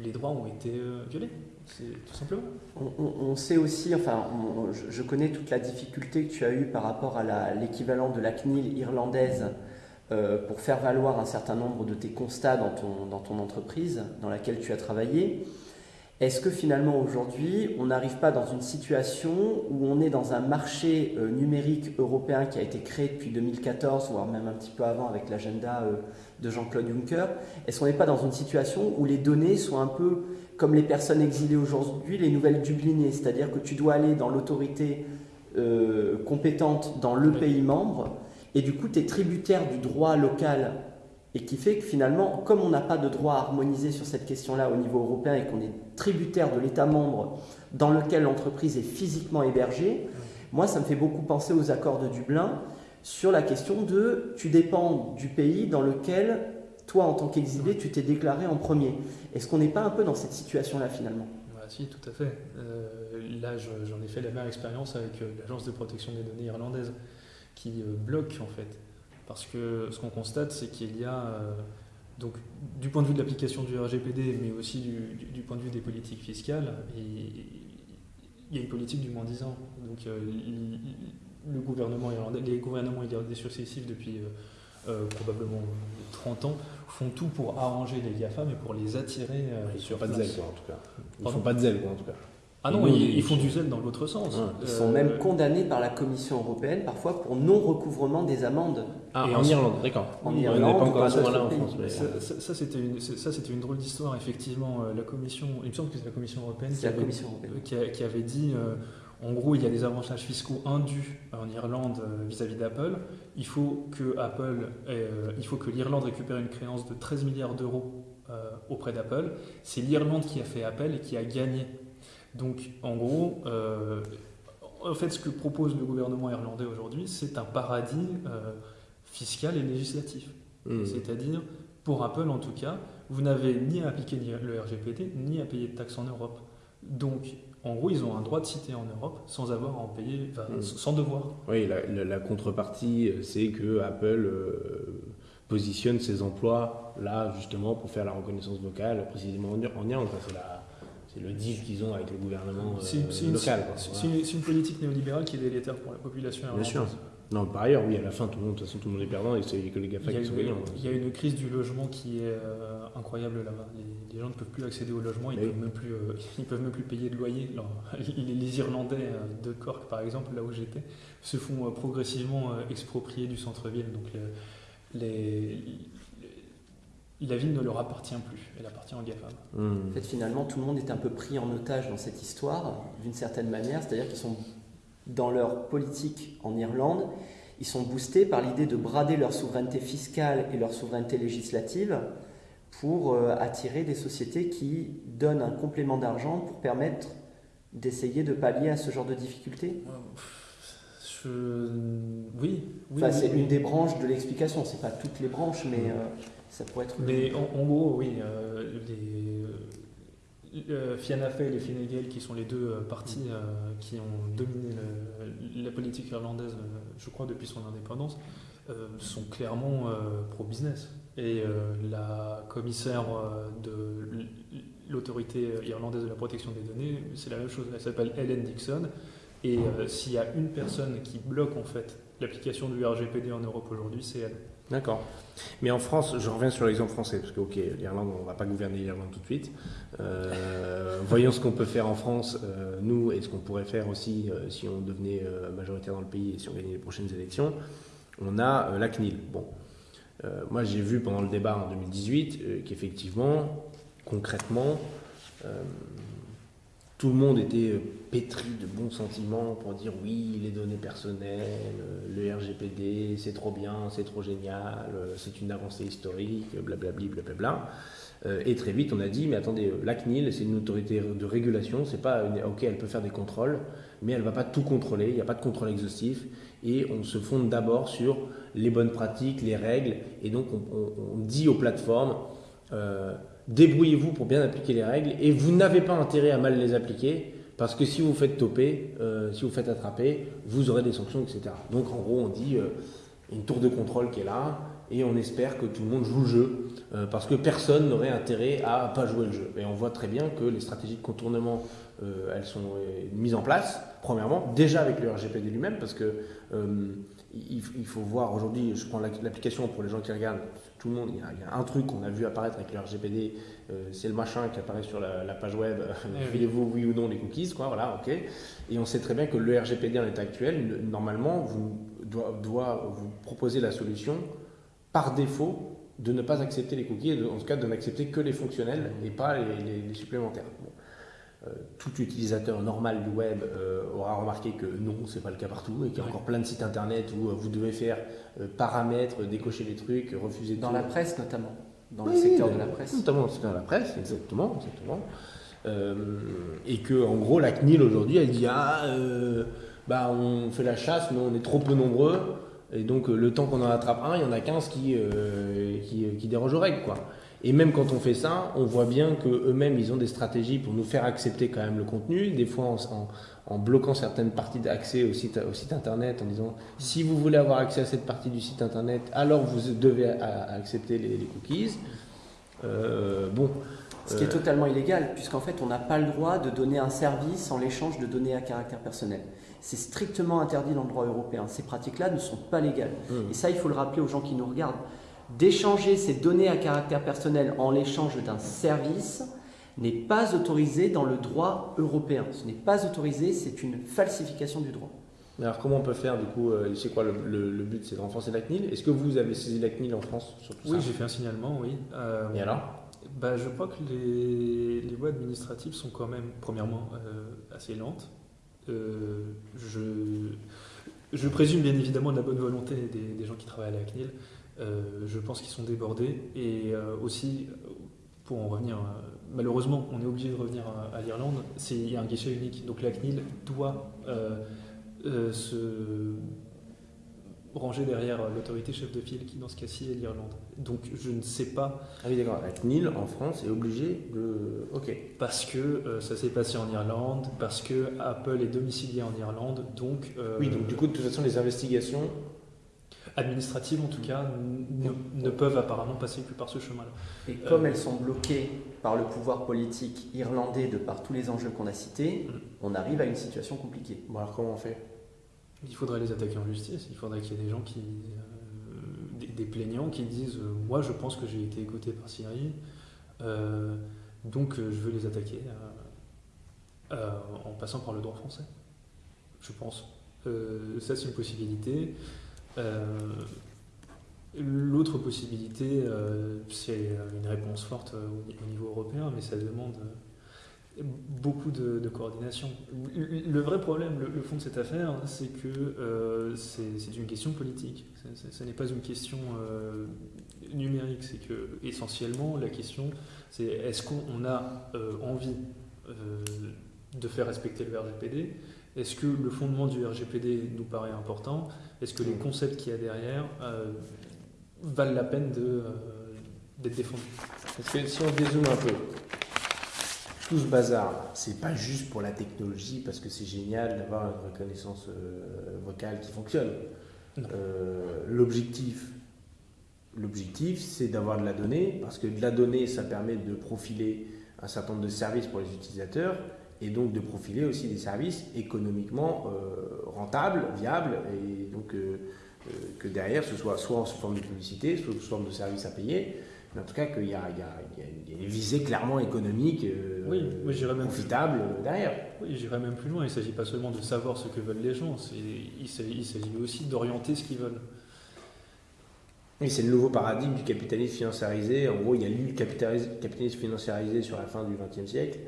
les droits ont été euh, violés. C'est tout simplement. On, sait aussi, enfin, je, connais toute la difficulté que tu as eue par rapport à l'équivalent de la CNIL irlandaise euh, pour faire valoir un certain nombre de tes constats dans ton, dans ton entreprise dans laquelle tu as travaillé. Est-ce que finalement aujourd'hui, on n'arrive pas dans une situation où on est dans un marché numérique européen qui a été créé depuis 2014, voire même un petit peu avant avec l'agenda de Jean-Claude Juncker Est-ce qu'on n'est pas dans une situation où les données sont un peu comme les personnes exilées aujourd'hui, les nouvelles dublinées, c'est-à-dire que tu dois aller dans l'autorité euh, compétente dans le Oui. pays membre, et du coup tu es tributaire du droit local, et qui fait que finalement, comme on n'a pas de droit harmonisé sur cette question-là au niveau européen et qu'on est tributaire de l'État membre dans lequel l'entreprise est physiquement hébergée, moi ça me fait beaucoup penser aux accords de Dublin sur la question de tu dépends du pays dans lequel toi en tant qu'exilé tu t'es déclaré en premier. Est-ce qu'on n'est pas un peu dans cette situation-là finalement? Bah, tout à fait. Euh, là, je- j'en ai fait la même expérience avec euh, l'agence de protection des données irlandaise, qui euh, bloque en fait. Parce que ce qu'on constate, c'est qu'il y a, donc, du point de vue de l'application du RGPD, mais aussi du, point de vue des politiques fiscales, il, y a une politique du moins 10 ans. Donc, le gouvernement irlandais, les gouvernements irlandais successifs depuis euh, euh, probablement 30 ans font tout pour arranger les GAFA, mais pour les attirer euh, Ils sur font pas de zèle, quoi, en tout cas. Ils Pardon font pas de zèle, quoi, en tout cas. Ah non, Nous, ils, font du zèle dans l'autre sens. Ouais, Ils sont Euh, même condamnés par la Commission européenne parfois pour non-recouvrement des amendes. Ah, Et en Irlande, d'accord. En On n'est Irlande pas ou encore à ce moment-là en France. mais- Ça, ça- ça, c'était une, c'est- ça, c'était une drôle d'histoire, effectivement. euh, La commission, il me semble que c'est la Commission européenne qui la avait, Commission européenne. euh, qui, a- qui avait dit euh, en gros, il y a des avantages fiscaux indus en Irlande euh, vis-à-vis d'Apple. Il faut que Apple, euh, il faut que l'Irlande récupère une créance de 13 milliards d'euros euh, auprès d'Apple. C'est l'Irlande qui a fait appel et qui a gagné. Donc, en gros, euh, en fait, ce que propose le gouvernement irlandais aujourd'hui, c'est un paradis euh, fiscal et législatif. Hmm. C'est-à-dire, pour Apple en tout cas, vous n'avez ni à appliquer le RGPD, ni à payer de taxes en Europe. Donc, en gros, ils ont un droit de citer en Europe sans avoir à en payer, enfin, Mm. sans devoir. Oui, la, la- la contrepartie, euh, c'est que Apple euh, positionne ses emplois là, justement, pour faire la reconnaissance vocale, précisément en, Ir- en Irlande. Enfin, c'est, la- c'est le deal qu'ils ont avec le gouvernement euh, local. c'est- Voilà. une politique néolibérale qui est délétère pour la population Bien sûr. Non, par ailleurs, oui, à la fin, tout le monde, de toute façon, tout le monde est perdant et c'est que les GAFA qui sont gagnants. il y a une crise du logement qui est euh, incroyable là-bas. Les, les gens ne peuvent plus accéder au logement, ils ne peuvent, même plus, euh, [laughs] ils peuvent même plus payer de loyer. Alors, [laughs] les, les Irlandais euh, de Cork, par exemple, là où j'étais, se font progressivement exproprier du centre-ville. Donc le- les- la ville ne leur appartient plus, elle appartient aux GAFAM. Hmm. En fait, finalement, tout le monde est un peu pris en otage dans cette histoire, d'une certaine manière. C'est-à-dire qu'ils sont dans leur politique en Irlande, ils sont boostés par l'idée de brader leur souveraineté fiscale et leur souveraineté législative pour euh, attirer des sociétés qui donnent un complément d'argent pour permettre d'essayer de pallier à ce genre de difficultés. Je... Oui, oui. Enfin, oui, c'est oui. une des branches de l'explication. C'est pas toutes les branches, mais euh, ça pourrait être. Mais en, en gros, oui, euh, les euh, Fianna Fáil et Fine Gael, qui sont les deux euh, partis euh, qui ont dominé le- la politique irlandaise, je crois, depuis son indépendance, sont clairement pro-business. Et la commissaire de l'autorité irlandaise de la protection des données, c'est la même chose. Elle s'appelle Helen Dixon. Et s'il y a une personne qui bloque en fait l'application du RGPD en Europe aujourd'hui, c'est elle. D'accord. Mais en France, je reviens sur l'exemple français, parce que, ok, l'Irlande, on ne va pas gouverner l'Irlande tout de suite. Euh, voyons ce qu'on peut faire en France, euh, nous, et ce qu'on pourrait faire aussi euh, si on devenait majoritaire dans le pays et si on gagnait les prochaines élections. On a la CNIL. Bon. moi, j'ai vu pendant le débat en 2018 qu'effectivement, concrètement, tout le monde était pétri de bons sentiments pour dire oui, les données personnelles, le RGPD, c'est trop bien, c'est trop génial, c'est une avancée historique, blablabli, blablabla. Euh, et très vite, on a dit, mais attendez, la CNIL, c'est une autorité de régulation, c'est pas, ok, elle peut faire des contrôles, mais elle va pas tout contrôler, il n'y a pas de contrôle exhaustif, et on se fonde d'abord sur les bonnes pratiques, les règles, et donc on, dit aux plateformes, euh, débrouillez-vous pour bien appliquer les règles, et vous n'avez pas intérêt à mal les appliquer, parce que si vous faites toper, euh, si vous faites attraper, vous aurez des sanctions, etc. Donc en gros, on dit une tour de contrôle qui est là, et on espère que tout le monde joue le jeu euh, parce que personne n'aurait intérêt à pas jouer le jeu. Et on voit très bien que les stratégies de contournement, euh, elles sont euh, mises en place, premièrement, déjà avec le RGPD lui-même, parce que il, faut voir aujourd'hui, je prends l'application pour les gens qui regardent, tout le monde, il y a, un truc qu'on a vu apparaître avec le RGPD, c'est le machin qui apparaît sur la, page web, eh vous oui ou non les cookies, quoi, voilà, ok. Et on sait très bien que le RGPD en état actuel, normalement, vous, doit, doit vous proposer la solution par défaut de ne pas accepter les cookies, en tout cas de n'accepter que les fonctionnels et pas les, supplémentaires. Euh, tout utilisateur normal du web euh, aura remarqué que non, c'est pas le cas partout et qu'il y a encore plein de sites internet où euh, vous devez faire paramètres, décocher les trucs, refuser Dans la presse notamment, dans le secteur de la presse. Notamment dans le secteur de la presse, exactement. exactement. et que en gros, la CNIL aujourd'hui, elle dit ah, bah on fait la chasse, mais on est trop peu nombreux. Et donc, euh, le temps qu'on en attrape un, il y en a 15 qui, euh, qui, qui, dérogent aux règles. Quoi. Et même quand on fait ça, on voit bien qu'eux-mêmes, ils ont des stratégies pour nous faire accepter quand même le contenu, des fois en, en, bloquant certaines parties d'accès au site, au site internet, en disant si vous voulez avoir accès à cette partie du site internet, alors vous devez accepter les, cookies. Euh, bon. Ce qui est totalement illégal, puisqu'en fait, on n'a pas le droit de donner un service en l'échange de données à caractère personnel. C'est strictement interdit dans le droit européen. Ces pratiques-là ne sont pas légales. Mmh. Et ça, il faut le rappeler aux gens qui nous regardent. D'échanger ces données à caractère personnel en l'échange d'un service n'est pas autorisé dans le droit européen. Ce n'est pas autorisé, c'est une falsification du droit. Alors comment on peut faire du coup euh, C'est quoi le, but C'est de renforcer la CNIL? Est-ce que vous avez saisi la CNIL en France sur tout Oui, j'ai fait un signalement, oui. Euh, Et alors? Bah, Je crois que les, les, voies administratives sont quand même, premièrement, euh, assez lentes. Euh, je, je, présume bien évidemment de la bonne volonté des, gens qui travaillent à la CNIL. Euh, je pense qu'ils sont débordés. Et euh, aussi, pour en revenir, malheureusement, on est obligé de revenir à, l'Irlande. Il y a un guichet unique. Donc la CNIL doit se rangé derrière l'autorité chef de file qui, dans ce cas-ci, est l'Irlande. Donc je ne sais pas. Ah oui, d'accord. La CNIL en France est obligée de. Ok. Parce que euh, ça s'est passé en Irlande, parce que Apple est domicilié en Irlande, donc. Euh, oui, donc du coup, de toute façon, les investigations. Administratives, en tout cas, ne, peuvent apparemment passer que par ce chemin-là. Et comme elles sont bloquées par le pouvoir politique irlandais de par tous les enjeux qu'on a cités, mm. on arrive à une situation compliquée. Bon, alors comment on fait? Il faudrait les attaquer en justice. Il faudrait qu'il y ait des gens qui. Euh, des, plaignants qui disent euh, Moi, je pense que j'ai été écouté par Syrie, euh, donc je veux les attaquer en passant par le droit français. Je pense. ça, c'est une possibilité. L'autre possibilité, c'est une réponse forte au, niveau européen, mais ça demande beaucoup de, coordination. Le vrai problème, le, fond de cette affaire, c'est que euh, c'est une question politique. Ce n'est pas une question euh, numérique. C'est que essentiellement la question, c'est est-ce qu'on a euh, envie de faire respecter le RGPD Est-ce que le fondement du RGPD nous paraît important? Est-ce que les concepts qu'il y a derrière valent la peine d'être défendus? Parce que si on dézoome un peu, tout ce bazar, c'est pas juste pour la technologie parce que c'est génial d'avoir une reconnaissance euh, vocale qui fonctionne. Euh, l'objectif, l'objectif, c'est d'avoir de la donnée parce que de la donnée, ça permet de profiler un certain nombre de services pour les utilisateurs et donc de profiler aussi des services économiquement euh, rentables, viables et donc que derrière, ce soit soit en forme de publicité, soit sous forme de service à payer, mais en tout cas qu'il y, y, y, a une visée clairement économique, euh, oui, oui, même profitable plus... derrière. Oui, j'irais même plus loin. Il ne s'agit pas seulement de savoir ce que veulent les gens, il s'agit aussi d'orienter ce qu'ils veulent. Oui, c'est le nouveau paradigme du capitalisme financiarisé. En gros, il y a eu le capitalisme financiarisé sur la fin du XXe siècle.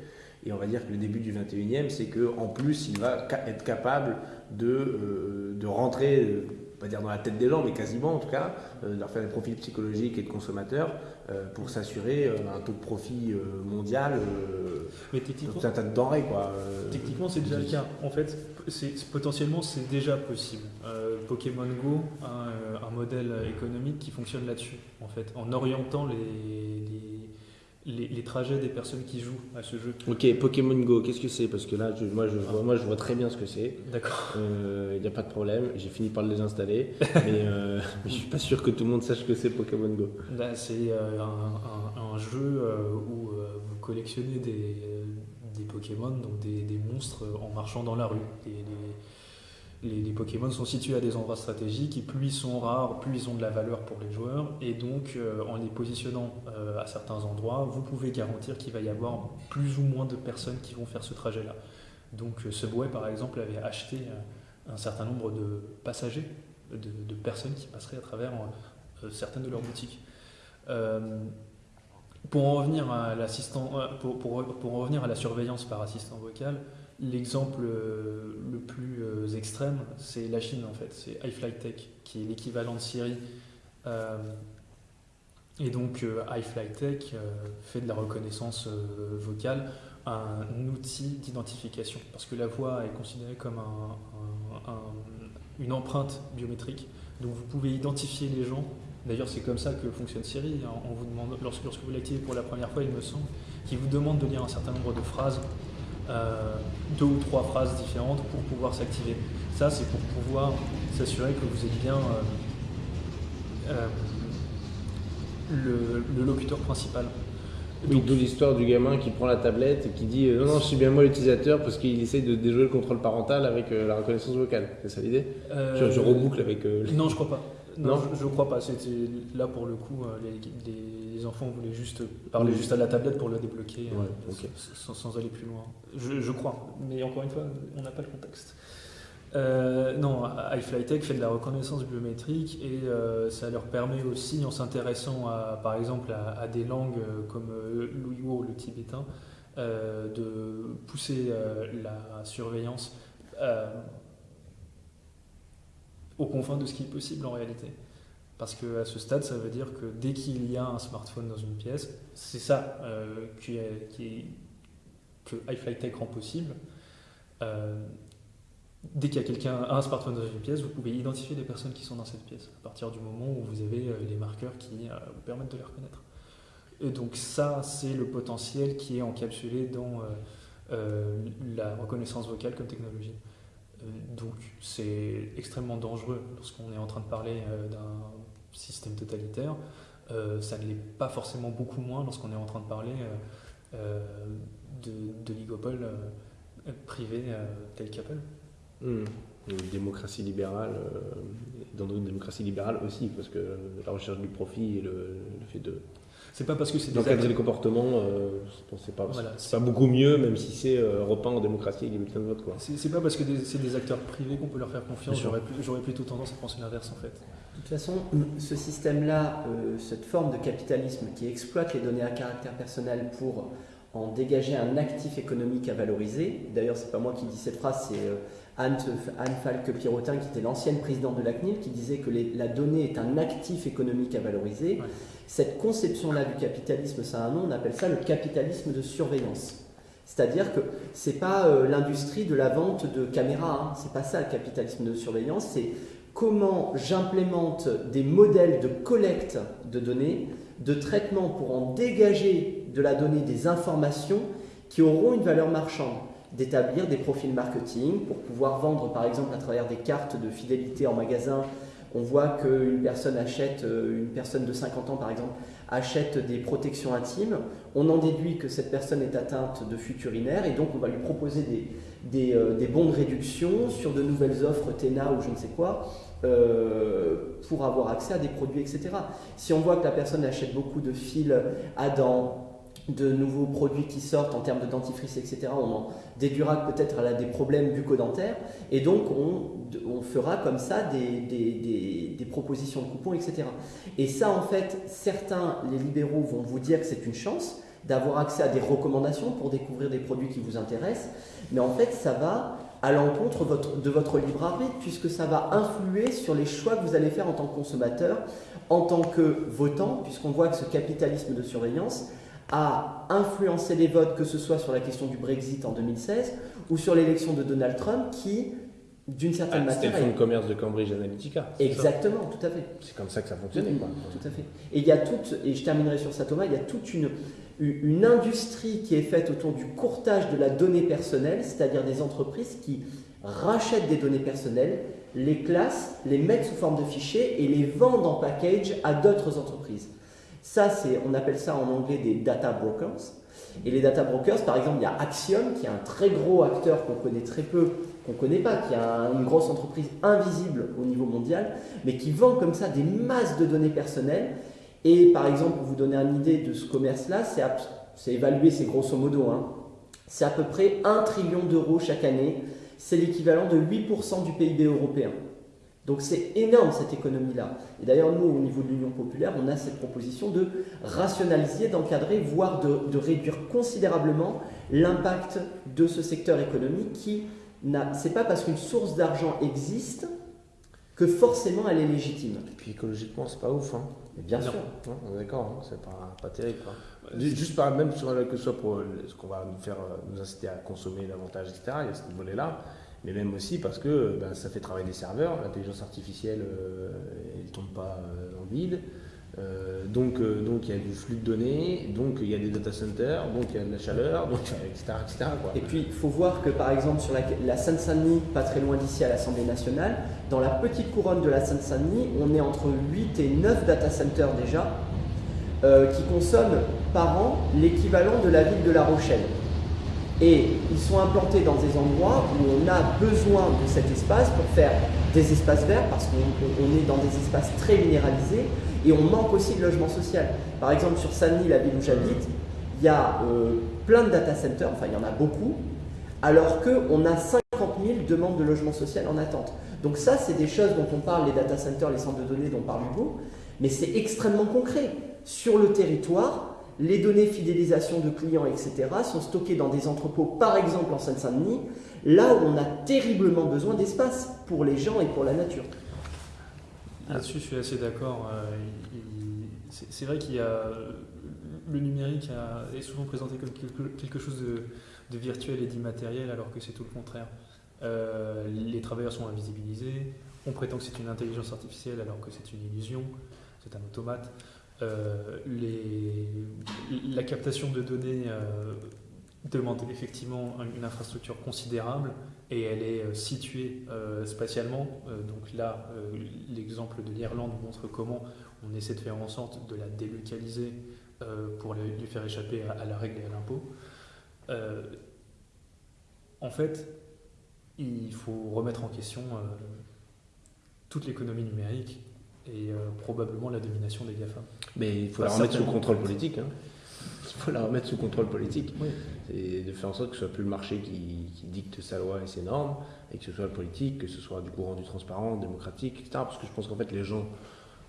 Et on va dire que le début du 21e, c'est qu'en plus, il va être capable de, euh, de rentrer euh, pas dire dans la tête des gens, mais quasiment en tout cas, euh, de leur faire des profils psychologiques et de consommateurs euh, pour s'assurer un taux de profit mondial mais techniquement, un tas de denrées. Quoi, techniquement, c'est déjà le cas. En fait, potentiellement, c'est déjà possible. Pokémon Go a un, modèle économique qui fonctionne là-dessus, en fait, en orientant les les, trajets des personnes qui jouent à ce jeu. Ok, Pokémon Go, qu'est-ce que c'est? Parce que là, je, moi, je vois, moi, je vois très bien ce que c'est. D'accord. Il euh, n'y a pas de problème, j'ai fini par le désinstaller, [laughs] euh, mais, je suis pas sûr que tout le monde sache que c'est Pokémon Go. Bah, c'est euh, un, jeu où vous collectionnez des, des Pokémon, donc des, des, monstres en marchant dans la rue les, Pokémon sont situés à des endroits stratégiques et plus ils sont rares, plus ils ont de la valeur pour les joueurs. Et donc, euh, en les positionnant euh, à certains endroits, vous pouvez garantir qu'il va y avoir plus ou moins de personnes qui vont faire ce trajet-là. Donc, euh, Subway, par exemple, avait acheté un certain nombre de passagers, de, personnes qui passeraient à travers certaines de leurs boutiques. pour en revenir à pour, pour, en revenir à la surveillance par assistant vocal, L'exemple euh, le plus euh, extrême, c'est la Chine en fait, c'est iFlyTech, qui est l'équivalent de Siri. Euh, et donc iFlyTech fait de la reconnaissance vocale un outil d'identification, parce que la voix est considérée comme une empreinte biométrique. Donc vous pouvez identifier les gens. D'ailleurs, c'est comme ça que fonctionne Siri. Hein. Vous lorsque, vous l'activez pour la première fois, il me semble, qu'il vous demande de lire un certain nombre de phrases deux ou trois phrases différentes pour pouvoir s'activer. Ça, c'est pour pouvoir s'assurer que vous êtes bien euh, euh, le, locuteur principal. Oui, d'où l'histoire du gamin qui prend la tablette et qui dit non, non, je suis bien moi l'utilisateur parce qu'il essaie de déjouer le contrôle parental avec la reconnaissance vocale. C'est ça l'idée? Je, reboucle avec. Non, je crois pas. Non, je, crois pas. C'était là pour le coup, euh, les, enfants voulaient juste parler juste à la tablette pour le débloquer, euh, sans, aller plus loin. Je, crois, mais encore une fois, on n'a pas le contexte. Euh, non, iFlyTech fait de la reconnaissance biométrique et ça leur permet aussi, en s'intéressant à, par exemple à, des langues comme l'ouïghour ou le tibétain, de pousser la surveillance aux confins de ce qui est possible en réalité. Parce qu'à ce stade, ça veut dire que dès qu'il y a un smartphone dans une pièce, c'est ça euh, que iFlyTech rend possible. Euh, dès qu'il y a quelqu'un, un smartphone dans une pièce, vous pouvez identifier les personnes qui sont dans cette pièce, à partir du moment où vous avez euh, les marqueurs qui vous permettent de les reconnaître. Et donc ça, c'est le potentiel qui est encapsulé dans la reconnaissance vocale comme technologie. Euh, donc c'est extrêmement dangereux lorsqu'on est en train de parler euh, d'un système totalitaire. Euh, ça ne l'est pas forcément beaucoup moins lorsqu'on est en train de parler de, de privé tel qu'Apple. Mmh. Une démocratie libérale, dans une démocratie libérale aussi, parce que la recherche du profit et le fait de c'est pas parce que c'est des acteurs... les comportements, euh, c'est pas, pas, beaucoup mieux, même si c'est euh, repeint en démocratie et bulletins de vote. C'est pas parce que c'est des acteurs privés qu'on peut leur faire confiance. J'aurais plutôt tendance à penser l'inverse en fait. De toute façon, ce système-là, euh, cette forme de capitalisme qui exploite les données à caractère personnel pour en dégager un actif économique à valoriser. D'ailleurs, c'est pas moi qui dis cette phrase, c'est euh, Anne, Anne Falque-Pirotin, qui était l'ancienne présidente de la CNIL, qui disait que la donnée est un actif économique à valoriser. Cette conception-là du capitalisme, ça a un nom, on appelle ça le capitalisme de surveillance. C'est-à-dire que ce n'est pas euh, l'industrie de la vente de caméras, hein. c'est pas ça le capitalisme de surveillance, c'est comment j'implémente des modèles de collecte de données, de traitement pour en dégager de la donnée des informations qui auront une valeur marchande d'établir des profils marketing pour pouvoir vendre par exemple à travers des cartes de fidélité en magasin on voit qu'une personne achète, euh, une personne de 50 ans par exemple, achète des protections intimes, on en déduit que cette personne est atteinte de fuite urinaire et donc on va lui proposer euh, des bons de réduction sur de nouvelles offres TENA ou je ne sais quoi euh, pour avoir accès à des produits, etc. Si on voit que la personne achète beaucoup de fils à dents, de nouveaux produits qui sortent en termes de dentifrice, etc., on en déduira peut-être des problèmes bucco-dentaires, et donc on, on fera comme ça des, des, des, propositions de coupons, etc. Et ça, en fait, certains, les libéraux, vont vous dire que c'est une chance d'avoir accès à des recommandations pour découvrir des produits qui vous intéressent, mais en fait, ça va à l'encontre de votre libre arbitre, puisque ça va influer sur les choix que vous allez faire en tant que consommateur, en tant que votant, puisqu'on voit que ce capitalisme de surveillance, a influencé les votes, que ce soit sur la question du Brexit en 2016 ou sur l'élection de Donald Trump, qui, d'une certaine Ah, manière. C'était le fonds de commerce de Cambridge Analytica. Exactement, tout à fait. C'est comme ça que ça fonctionnait. Quoi. Tout à fait. Et il y a toute, et je terminerai sur ça Thomas, il y a toute une, une industrie qui est faite autour du courtage de la donnée personnelle, c'est-à-dire des entreprises qui rachètent des données personnelles, les classent, les mettent sous forme de fichiers et les vendent en package à d'autres entreprises. Ça, on appelle ça en anglais des data brokers. Et les data brokers, par exemple, il y a Axiom, qui est un très gros acteur qu'on connaît très peu, qu'on ne connaît pas, qui a une grosse entreprise invisible au niveau mondial, mais qui vend comme ça des masses de données personnelles. Et par exemple, pour vous donner une idée de ce commerce-là, c'est évalué, c'est grosso modo, hein, c'est à peu près 1 trillion d'euros chaque année. C'est l'équivalent de 8% du PIB européen. Donc c'est énorme cette économie-là. Et d'ailleurs, nous, au niveau de l'Union populaire, on a cette proposition de rationaliser, d'encadrer, voire de, de, réduire considérablement l'impact de ce secteur économique qui n'a. C'est pas parce qu'une source d'argent existe que forcément elle est légitime. Et puis écologiquement, c'est pas ouf. Hein. Mais bien Non. sûr. Non, on est d'accord, hein, c'est pas, pas terrible. Quoi. Juste par, même sur, que ce soit pour euh, ce qu'on va nous faire euh, nous inciter à consommer davantage, etc. Il y a ce volet-là. Mais même aussi parce que ben, ça fait travailler des serveurs. L'intelligence artificielle, euh, elle ne tombe pas euh, dans le vide. Euh, donc, euh, il y a du flux de données, donc il y a des data centers, donc il y a de la chaleur, donc, [laughs] etc. Et puis, il faut voir que par exemple, sur la, la Seine-Saint-Denis, pas très loin d'ici à l'Assemblée nationale, dans la petite couronne de la Seine-Saint-Denis, on est entre 8 et 9 data centers déjà, euh, qui consomment par an l'équivalent de la ville de La Rochelle. Et ils sont implantés dans des endroits où on a besoin de cet espace pour faire des espaces verts, parce qu'on on est dans des espaces très minéralisés, et on manque aussi de logement social. Par exemple, sur Saint-Denis, la ville où j'habite, il y a euh, plein de data centers, enfin il y en a beaucoup, alors qu'on a 50 000 demandes de logement social en attente. Donc ça, c'est des choses dont on parle, les data centers, les centres de données dont parle Hugo, mais c'est extrêmement concret. Sur le territoire, les données fidélisation de clients, etc., sont stockées dans des entrepôts, par exemple en Seine-Saint-Denis, là où on a terriblement besoin d'espace pour les gens et pour la nature. Là-dessus, je suis assez d'accord. Euh, c'est vrai qu'il y a le numérique est souvent présenté comme quelque, chose de, de virtuel et d'immatériel, alors que c'est tout le contraire. Euh, les travailleurs sont invisibilisés. On prétend que c'est une intelligence artificielle, alors que c'est une illusion. C'est un automate. Euh, la captation de données euh, demande effectivement une infrastructure considérable et elle est euh, située spatialement. Donc là, l'exemple de l'Irlande montre comment on essaie de faire en sorte de la délocaliser pour lui faire échapper à, à la règle et à l'impôt. En fait, il faut remettre en question toute l'économie numérique et euh, probablement la domination des GAFA. Mais il faut la remettre sous contrôle politique. hein. Il faut la remettre sous contrôle politique. Oui. C'est de faire en sorte que ce soit plus le marché qui, qui dicte sa loi et ses normes, et que ce soit le politique, que ce soit du courant du transparent, démocratique, etc. Parce que je pense qu'en fait, les gens,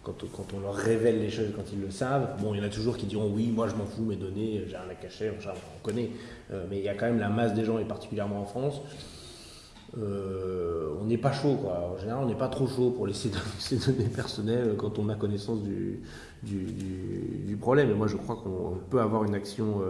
quand, quand on leur révèle les choses, quand ils le savent, bon, il y en a toujours qui diront oui, moi je m'en fous, mes données, j'ai rien à cacher, on connaît. Euh, mais il y a quand même la masse des gens, et particulièrement en France, euh, on n'est pas chaud, quoi. En général, on n'est pas trop chaud pour laisser ses [laughs] données personnelles quand on a connaissance du, du, du- du problème. Et moi, je crois qu'on peut avoir une action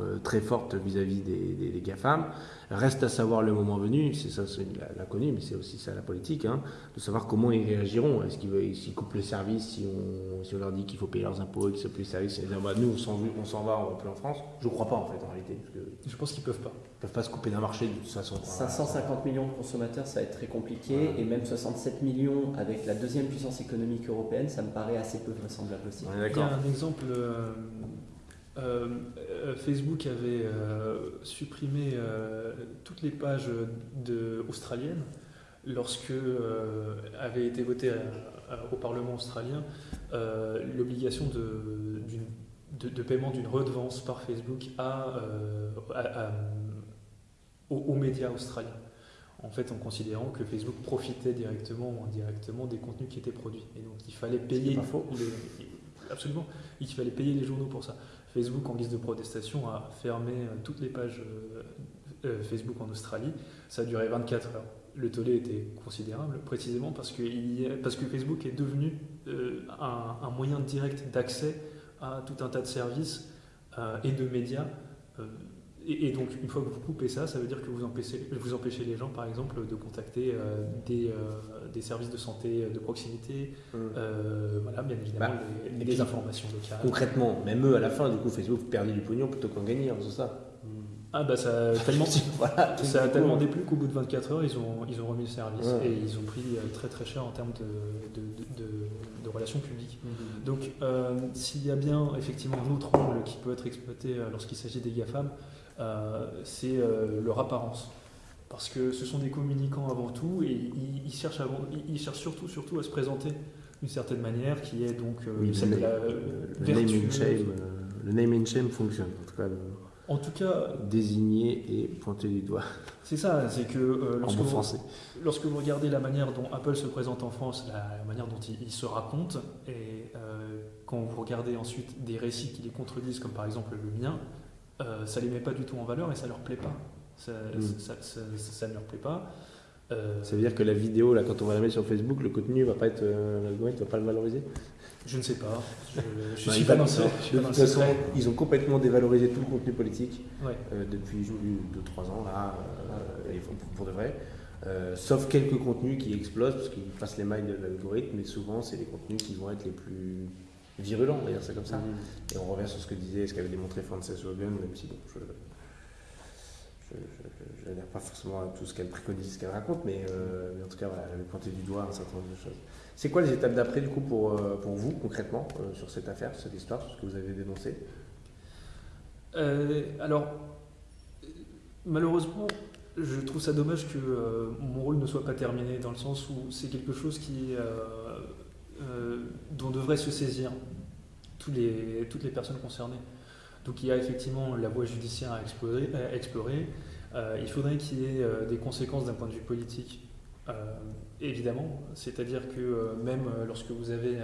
euh, très forte vis-à-vis des, des, des, GAFAM. Reste à savoir le moment venu, c'est ça c'est l'inconnu, mais c'est aussi ça la politique, hein, de savoir comment ils réagiront. Est-ce qu'ils s'ils coupent le service si on, si on leur dit qu'il faut payer leurs impôts et qu'ils ne plus le service et dire, bah, Nous, on s'en, va, on va plus en France. Je ne crois pas en fait en réalité. Parce que je pense qu'ils ne peuvent pas. Ils peuvent pas se couper d'un marché de toute façon. 550 millions de consommateurs, ça va être très compliqué. Et même 67 millions avec la deuxième puissance économique européenne, ça me paraît assez peu vraisemblable aussi. Il y a un exemple. Euh, euh, Facebook avait euh, supprimé euh, toutes les pages de, australiennes lorsque euh, avait été voté au Parlement australien l'obligation de, de, de, paiement d'une redevance par Facebook à, à, à, aux, aux, médias australiens. En fait, en considérant que Facebook profitait directement ou indirectement des contenus qui étaient produits. Et donc, il fallait payer. Les, absolument. Il fallait payer les journaux pour ça. Facebook, en guise de protestation, a fermé euh, toutes les pages euh, euh, Facebook en Australie. Ça a duré 24 heures. Le tollé était considérable, précisément parce que, Facebook est devenu un, moyen direct d'accès à tout un tas de services et de médias et, et, donc, une fois que vous coupez ça, ça veut dire que vous empêchez, vous empêchez les gens, par exemple, de contacter euh, des, euh, des, services de santé de proximité, mmh. euh, voilà, bien évidemment, bah, les, les informations locales. Concrètement, même eux, à la fin, du coup, Facebook perdait du pognon plutôt qu'en gagner, c'est ça? Mmh. Ah bah ça a tellement, [laughs] voilà, ça a tellement déplu qu'au bout de 24 heures, ils ont, ils ont remis le service ouais. et ils ont pris très très cher en termes de, de, de, de relations publiques. Mmh. Donc euh, s'il y a bien effectivement un autre angle qui peut être exploité lorsqu'il s'agit des GAFAM, euh, c'est euh, leur apparence. Parce que ce sont des communicants avant tout et ils, ils cherchent, avant, ils, cherchent surtout, surtout à se présenter d'une certaine manière qui est donc euh, oui, celle de la le, name and shame, le name and shame fonctionne. En tout cas, le, en tout cas, désigner et pointer du doigt. C'est ça, c'est que euh, lorsque, bon vous, lorsque vous regardez la manière dont Apple se présente en France, la, la manière dont il, il, se raconte, et euh, quand vous regardez ensuite des récits qui les contredisent, comme par exemple le mien, euh, ça les met pas du tout en valeur et ça leur plaît pas. Ça, mm. ça, ça, ça, ne leur plaît pas. Euh... Ça veut dire que la vidéo, là, quand on va la mettre sur Facebook, le contenu va pas être, euh, l'algorithme va pas le valoriser? Je ne sais pas. Je, je bah, suis pas dans ça. De toute façon, ils ont complètement dévalorisé tout le contenu politique ouais. euh, depuis 2-3 ans, là, pour, de vrai. Sauf quelques contenus qui explosent parce qu'ils passent les mailles de l'algorithme, mais souvent, c'est les contenus qui vont être les plus virulent, on va dire ça comme ça. Mmh. Et on revient sur ce que disait, ce qu'avait démontré Frances Hogan, même si bon, je n'adhère pas forcément à tout ce qu'elle préconise, ce qu'elle raconte, mais, euh, mais, en tout cas, voilà, elle avait pointé du doigt un certain nombre de choses. C'est quoi les étapes d'après, du coup, pour, euh, pour vous, concrètement, euh, sur cette affaire, sur cette histoire, sur ce que vous avez dénoncé? Euh, Alors, malheureusement, je trouve ça dommage que mon rôle ne soit pas terminé, dans le sens où c'est quelque chose qui euh, dont devraient se saisir tous les, toutes les personnes concernées. Donc il y a effectivement la voie judiciaire à explorer. Euh, il faudrait qu'il y ait euh, des conséquences d'un point de vue politique, évidemment. C'est-à-dire que même lorsque vous avez...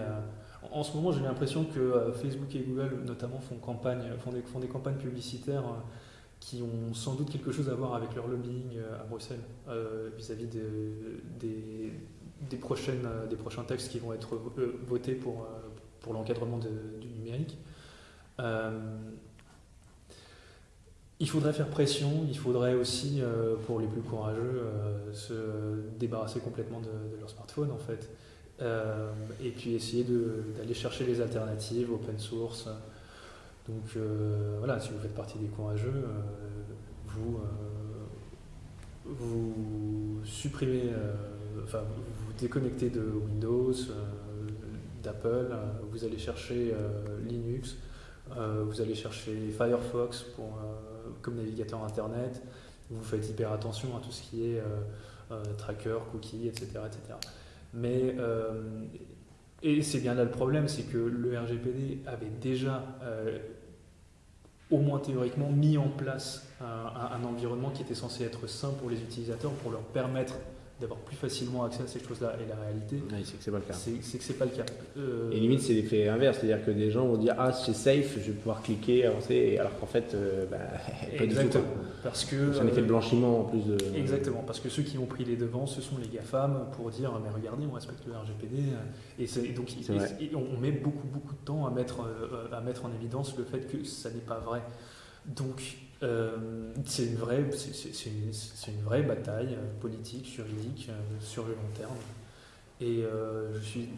en ce moment, j'ai l'impression que Facebook et Google, notamment, font, des, campagnes publicitaires qui ont sans doute quelque chose à voir avec leur lobbying à Bruxelles vis-à-vis -vis des, des, prochaines, euh, des prochains textes qui vont être euh, votés pour, euh, pour l'encadrement du numérique. Il faudrait faire pression, il faudrait aussi, pour les plus courageux, se débarrasser complètement de, de, leur smartphone en fait. et puis essayer d'aller chercher les alternatives open source. Donc voilà, si vous faites partie des courageux, vous, vous supprimez, enfin, déconnecté de Windows, euh, d'Apple, euh, vous allez chercher euh, Linux, vous allez chercher Firefox comme navigateur Internet, vous faites hyper attention à tout ce qui est tracker, cookies, etc. etc. Mais et c'est bien là le problème, c'est que le RGPD avait déjà, au moins théoriquement, mis en place un, un, environnement qui était censé être sain pour les utilisateurs, pour leur permettre d'avoir plus facilement accès à ces choses-là. Et la réalité, c'est que c'est pas le cas. C'est que c'est pas le cas. Euh... Et limite, c'est l'effet inverse, c'est-à-dire que des gens vont dire ah c'est safe, je vais pouvoir cliquer, avancer, alors qu'en fait, euh, bah, [laughs] pas Exactement. du tout. Parce que c'est un effet de blanchiment en plus de. Exactement, parce que ceux qui ont pris les devants, ce sont les GAFAM pour dire mais regardez, on respecte le RGPD. Et, et donc et, et on met beaucoup beaucoup de temps à mettre euh, à mettre en évidence le fait que ça n'est pas vrai. Donc, euh, c'est une, vraie, c'est, une, vraie bataille politique, juridique, sur le long terme. Et je suis,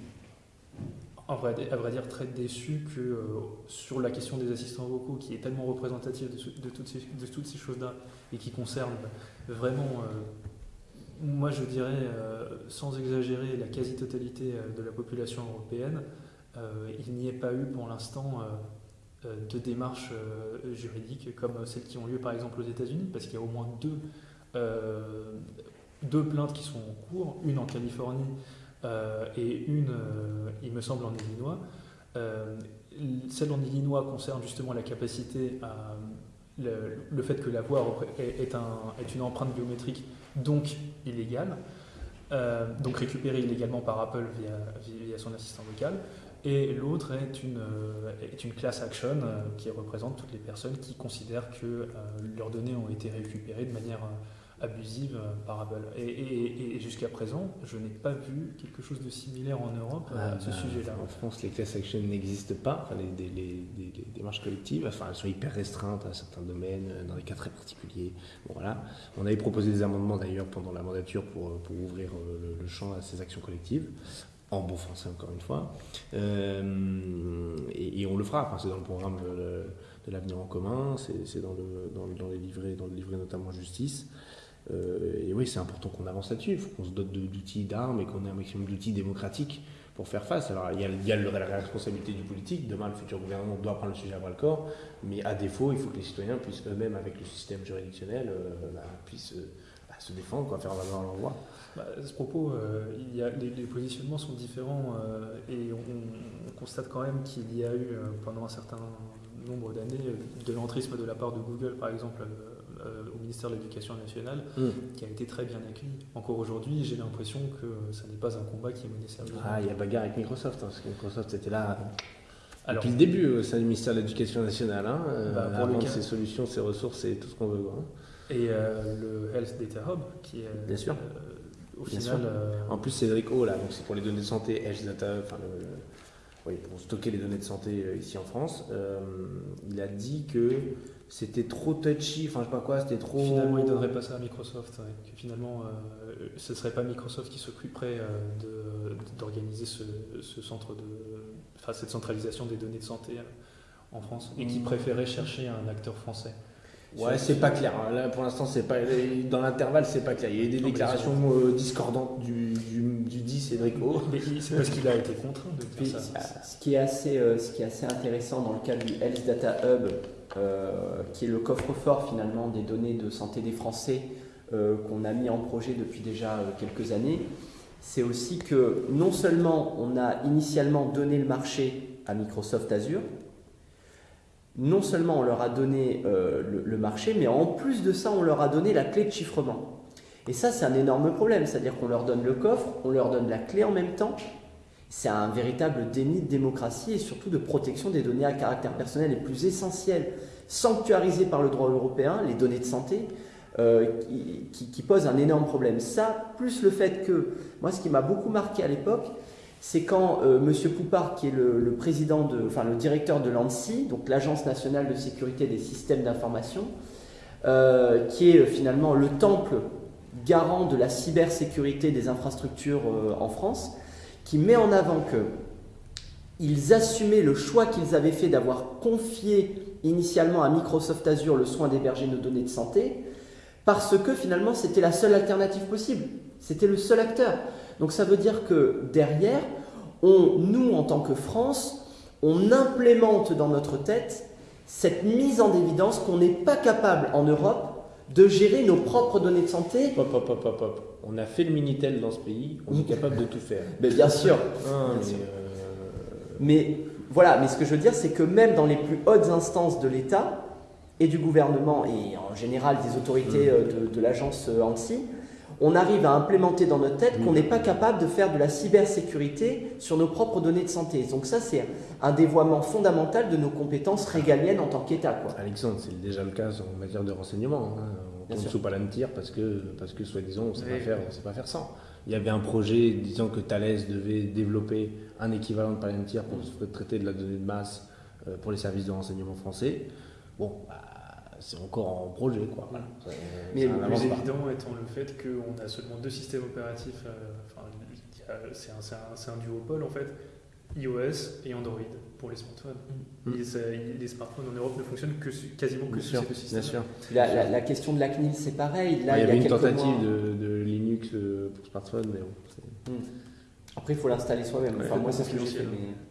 à vrai, dire, très déçu que sur la question des assistants vocaux, qui est tellement représentative de, toutes ces, de toutes ces choses-là, et qui concerne vraiment moi je dirais, euh, sans exagérer, la quasi-totalité euh, de la population européenne, euh, il n'y ait pas eu pour l'instant de démarches juridiques comme celles qui ont lieu par exemple aux États-Unis, parce qu'il y a au moins deux, deux plaintes qui sont en cours, une en Californie et une, il me semble, en Illinois. celle en Illinois concerne justement la capacité le, fait que la voix est, un, est, une empreinte biométrique, donc illégale, euh, donc récupérée illégalement par Apple via, via son assistant vocal, et l'autre est une, euh, est une class action euh, qui représente toutes les personnes qui considèrent que leurs données ont été récupérées de manière abusive euh, par Apple. Et, jusqu'à présent, je n'ai pas vu quelque chose de similaire en Europe à ce bah, sujet-là. En France, les class actions n'existent pas, enfin, les, les, démarches collectives, enfin, elles sont hyper restreintes à certains domaines, euh, dans des cas très particuliers. Bon, voilà. On avait proposé des amendements d'ailleurs pendant la mandature pour, euh, pour ouvrir le, champ à ces actions collectives en bon français encore une fois. et, on le fera, c'est dans le programme de, l'avenir en commun, c'est dans, le, les livrets, dans le livret notamment justice. Euh, et oui, c'est important qu'on avance là-dessus. Il faut qu'on se dote d'outils d'armes et qu'on ait un maximum d'outils démocratiques pour faire face. Alors, il y a, la responsabilité du politique. Demain, le futur gouvernement doit prendre le sujet à bras le corps. Mais à défaut, il faut que les citoyens puissent eux-mêmes, avec le système juridictionnel, euh, bah, puissent euh, bah, se défendre, faire valoir leur voix. Bah, à ce propos, il y a, les, positionnements sont différents et on, on, constate quand même qu'il y a eu pendant un certain nombre d'années de l'entrisme de la part de Google, par exemple euh, au ministère de l'Éducation nationale, mm. qui a été très bien accueilli. Encore aujourd'hui, j'ai l'impression que ça n'est pas un combat qui est mené sérieusement. Ah, il y a bagarre avec Microsoft, hein, parce que Microsoft était là depuis le début au sein du ministère de l'Éducation nationale, hein, euh, bah, pour avant ses solutions, ses ressources et tout ce qu'on veut. Hein. Et euh, le Health Data Hub, qui est bien sûr. Au final. En plus, Cédric O, là, donc c'est pour les données de santé, Health Data, enfin oui, pour stocker les données de santé ici en France, il a dit que c'était trop touchy, enfin je sais pas quoi, c'était trop. Finalement, il ne donnerait pas ça à Microsoft. Que finalement, euh, ce ne serait pas Microsoft qui s'occuperait euh, d'organiser ce, centre de. Enfin, cette centralisation des données de santé euh, en France et qui mm. préférait chercher un acteur français. Ouais, c'est pas clair. Hein. Là, pour l'instant, c'est pas dans l'intervalle, c'est pas clair. Il y a eu des déclarations discordantes du, du, dit Cédric c'est parce qu'il a été contraint de faire ça. Ce qui est assez, ce qui est assez intéressant dans le cas du Health Data Hub, euh, qui est le coffre-fort finalement des données de santé des Français euh, qu'on a mis en projet depuis déjà euh, quelques années, c'est aussi que non seulement on a initialement donné le marché à Microsoft Azure, non seulement on leur a donné le, marché, mais en plus de ça, on leur a donné la clé de chiffrement. Et ça, c'est un énorme problème, c'est-à-dire qu'on leur donne le coffre, on leur donne la clé en même temps. C'est un véritable déni de démocratie et surtout de protection des données à caractère personnel les plus essentielles sanctuarisées par le droit européen, les données de santé, euh, qui, qui, posent un énorme problème. Ça, plus le fait que, moi ce qui m'a beaucoup marqué à l'époque, c'est quand euh, M. Poupard, qui est le, président de, enfin le directeur de l'ANSI, donc l'Agence nationale de sécurité des systèmes d'information, euh, qui est finalement le temple garant de la cybersécurité des infrastructures en France, qui met en avant que ils assumaient le choix qu'ils avaient fait d'avoir confié initialement à Microsoft Azure le soin d'héberger nos données de santé, parce que finalement c'était la seule alternative possible. C'était le seul acteur. Donc ça veut dire que derrière, on, nous en tant que France, on implémente dans notre tête cette mise en évidence qu'on n'est pas capable en Europe de gérer nos propres données de santé. Hop, hop, hop, hop, On a fait le Minitel dans ce pays, on est capable de tout faire. Mais bien sûr. Ah, euh, mais, voilà, mais ce que je veux dire, c'est que même dans les plus hautes instances de l'État et du gouvernement, et en général des autorités mm. euh, de, l'agence euh, ANSI, on arrive à implémenter dans notre tête qu'on n'est pas capable de faire de la cybersécurité sur nos propres données de santé. Donc ça, c'est un dévoiement fondamental de nos compétences régaliennes en tant qu'État. Alexandre, c'est déjà le cas en matière de renseignement. Hein. On tombe sous Palantir parce que, parce que soi-disant, on ne sait, pas faire, sait pas faire sans. Il y avait un projet disant que Thales devait développer un équivalent de Palantir pour traiter de la donnée de masse euh, pour les services de renseignement français. Bon, bah, c'est encore en projet. Quoi. Voilà. Ça- Mais le plus pas. évident étant le fait qu'on a seulement deux systèmes opératifs, euh, c'est un, c'est un- c'est un duopole en fait, iOS et Android pour les smartphones. Mm. Et ça- les smartphones en Europe ne fonctionnent que quasiment que sur ces deux systèmes. bien sûr. La, la- la question de la CNIL, c'est pareil. Là, il y avait a une tentative mois- de, de Linux euh, pour smartphone, mais bon. Après, il faut l'installer soi-même. Enfin, moi, c'est ce que j'ai fait. confidentiel.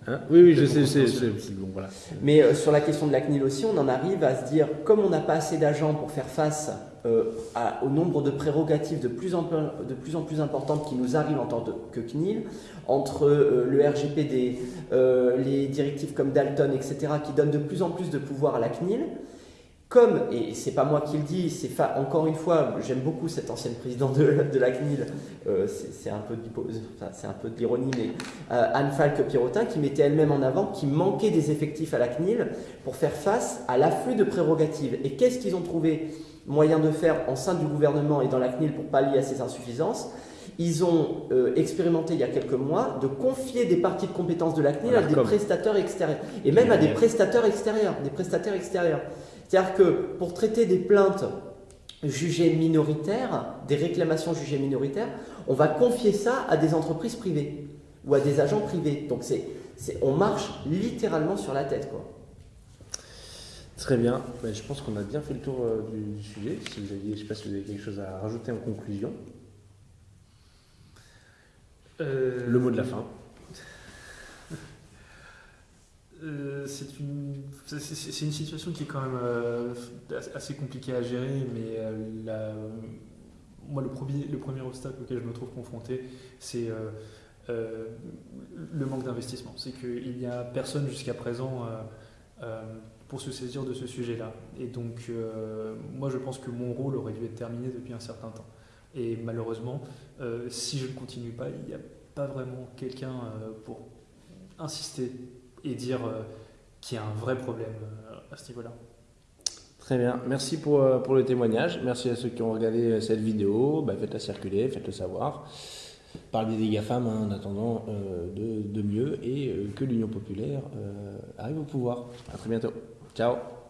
mais- Hein oui, oui, je sais, c'est bon, voilà. Mais euh, sur la question de la CNIL aussi, on en arrive à se dire, comme on n'a pas assez d'agents pour faire face euh, à- au nombre de prérogatives de plus, en plus, de plus en plus importantes qui nous arrivent en tant que CNIL, entre euh, le RGPD, les directives comme Dalton, etc., qui donnent de plus en plus de pouvoir à la CNIL, comme, et c'est pas moi qui le dis, c'est fa- encore une fois, j'aime beaucoup cette ancienne présidente de, de la CNIL, euh, c'est un peu de de l'ironie, mais euh, Anne Falque-Pirotin, qui mettait elle-même en avant qu'il manquait des effectifs à la CNIL pour faire face à l'afflux de prérogatives. Et qu'est-ce qu'ils ont trouvé moyen de faire en sein du gouvernement et dans la CNIL pour pallier à ces insuffisances? Ils ont euh, expérimenté il y a quelques mois de confier des parties de compétences de la CNIL à Voilà, des comme. prestataires extérieurs et même à des prestataires extérieurs, des prestataires extérieurs. C'est-à-dire que pour traiter des plaintes jugées minoritaires, des réclamations jugées minoritaires, on va confier ça à des entreprises privées ou à des agents privés. Donc c'est, c'est- on marche littéralement sur la tête, quoi. Très bien. Ben, je pense qu'on a bien fait le tour euh, du, du sujet. Si vous aviez, je ne sais pas si vous avez quelque chose à rajouter en conclusion. Euh, Le mot de la fin. Euh, c'est une, c'est- une situation qui est quand même euh, assez compliquée à gérer, mais euh, moi, le premier, le premier obstacle auquel je me trouve confronté, c'est le manque d'investissement. C'est qu'il n'y a personne jusqu'à présent pour se saisir de ce sujet-là. Et donc, moi, je pense que mon rôle aurait dû être terminé depuis un certain temps. Et malheureusement, si je ne continue pas, il n'y a pas vraiment quelqu'un pour insister et dire euh, qu'il y a un vrai problème euh, à ce niveau-là. Très bien. Merci pour, euh, pour le témoignage. Merci à ceux qui ont regardé cette vidéo. Ben, faites-la circuler, faites-le savoir. Parlez des GAFAM hein, en attendant de, mieux et que l'Union populaire arrive au pouvoir. À très bientôt. Ciao.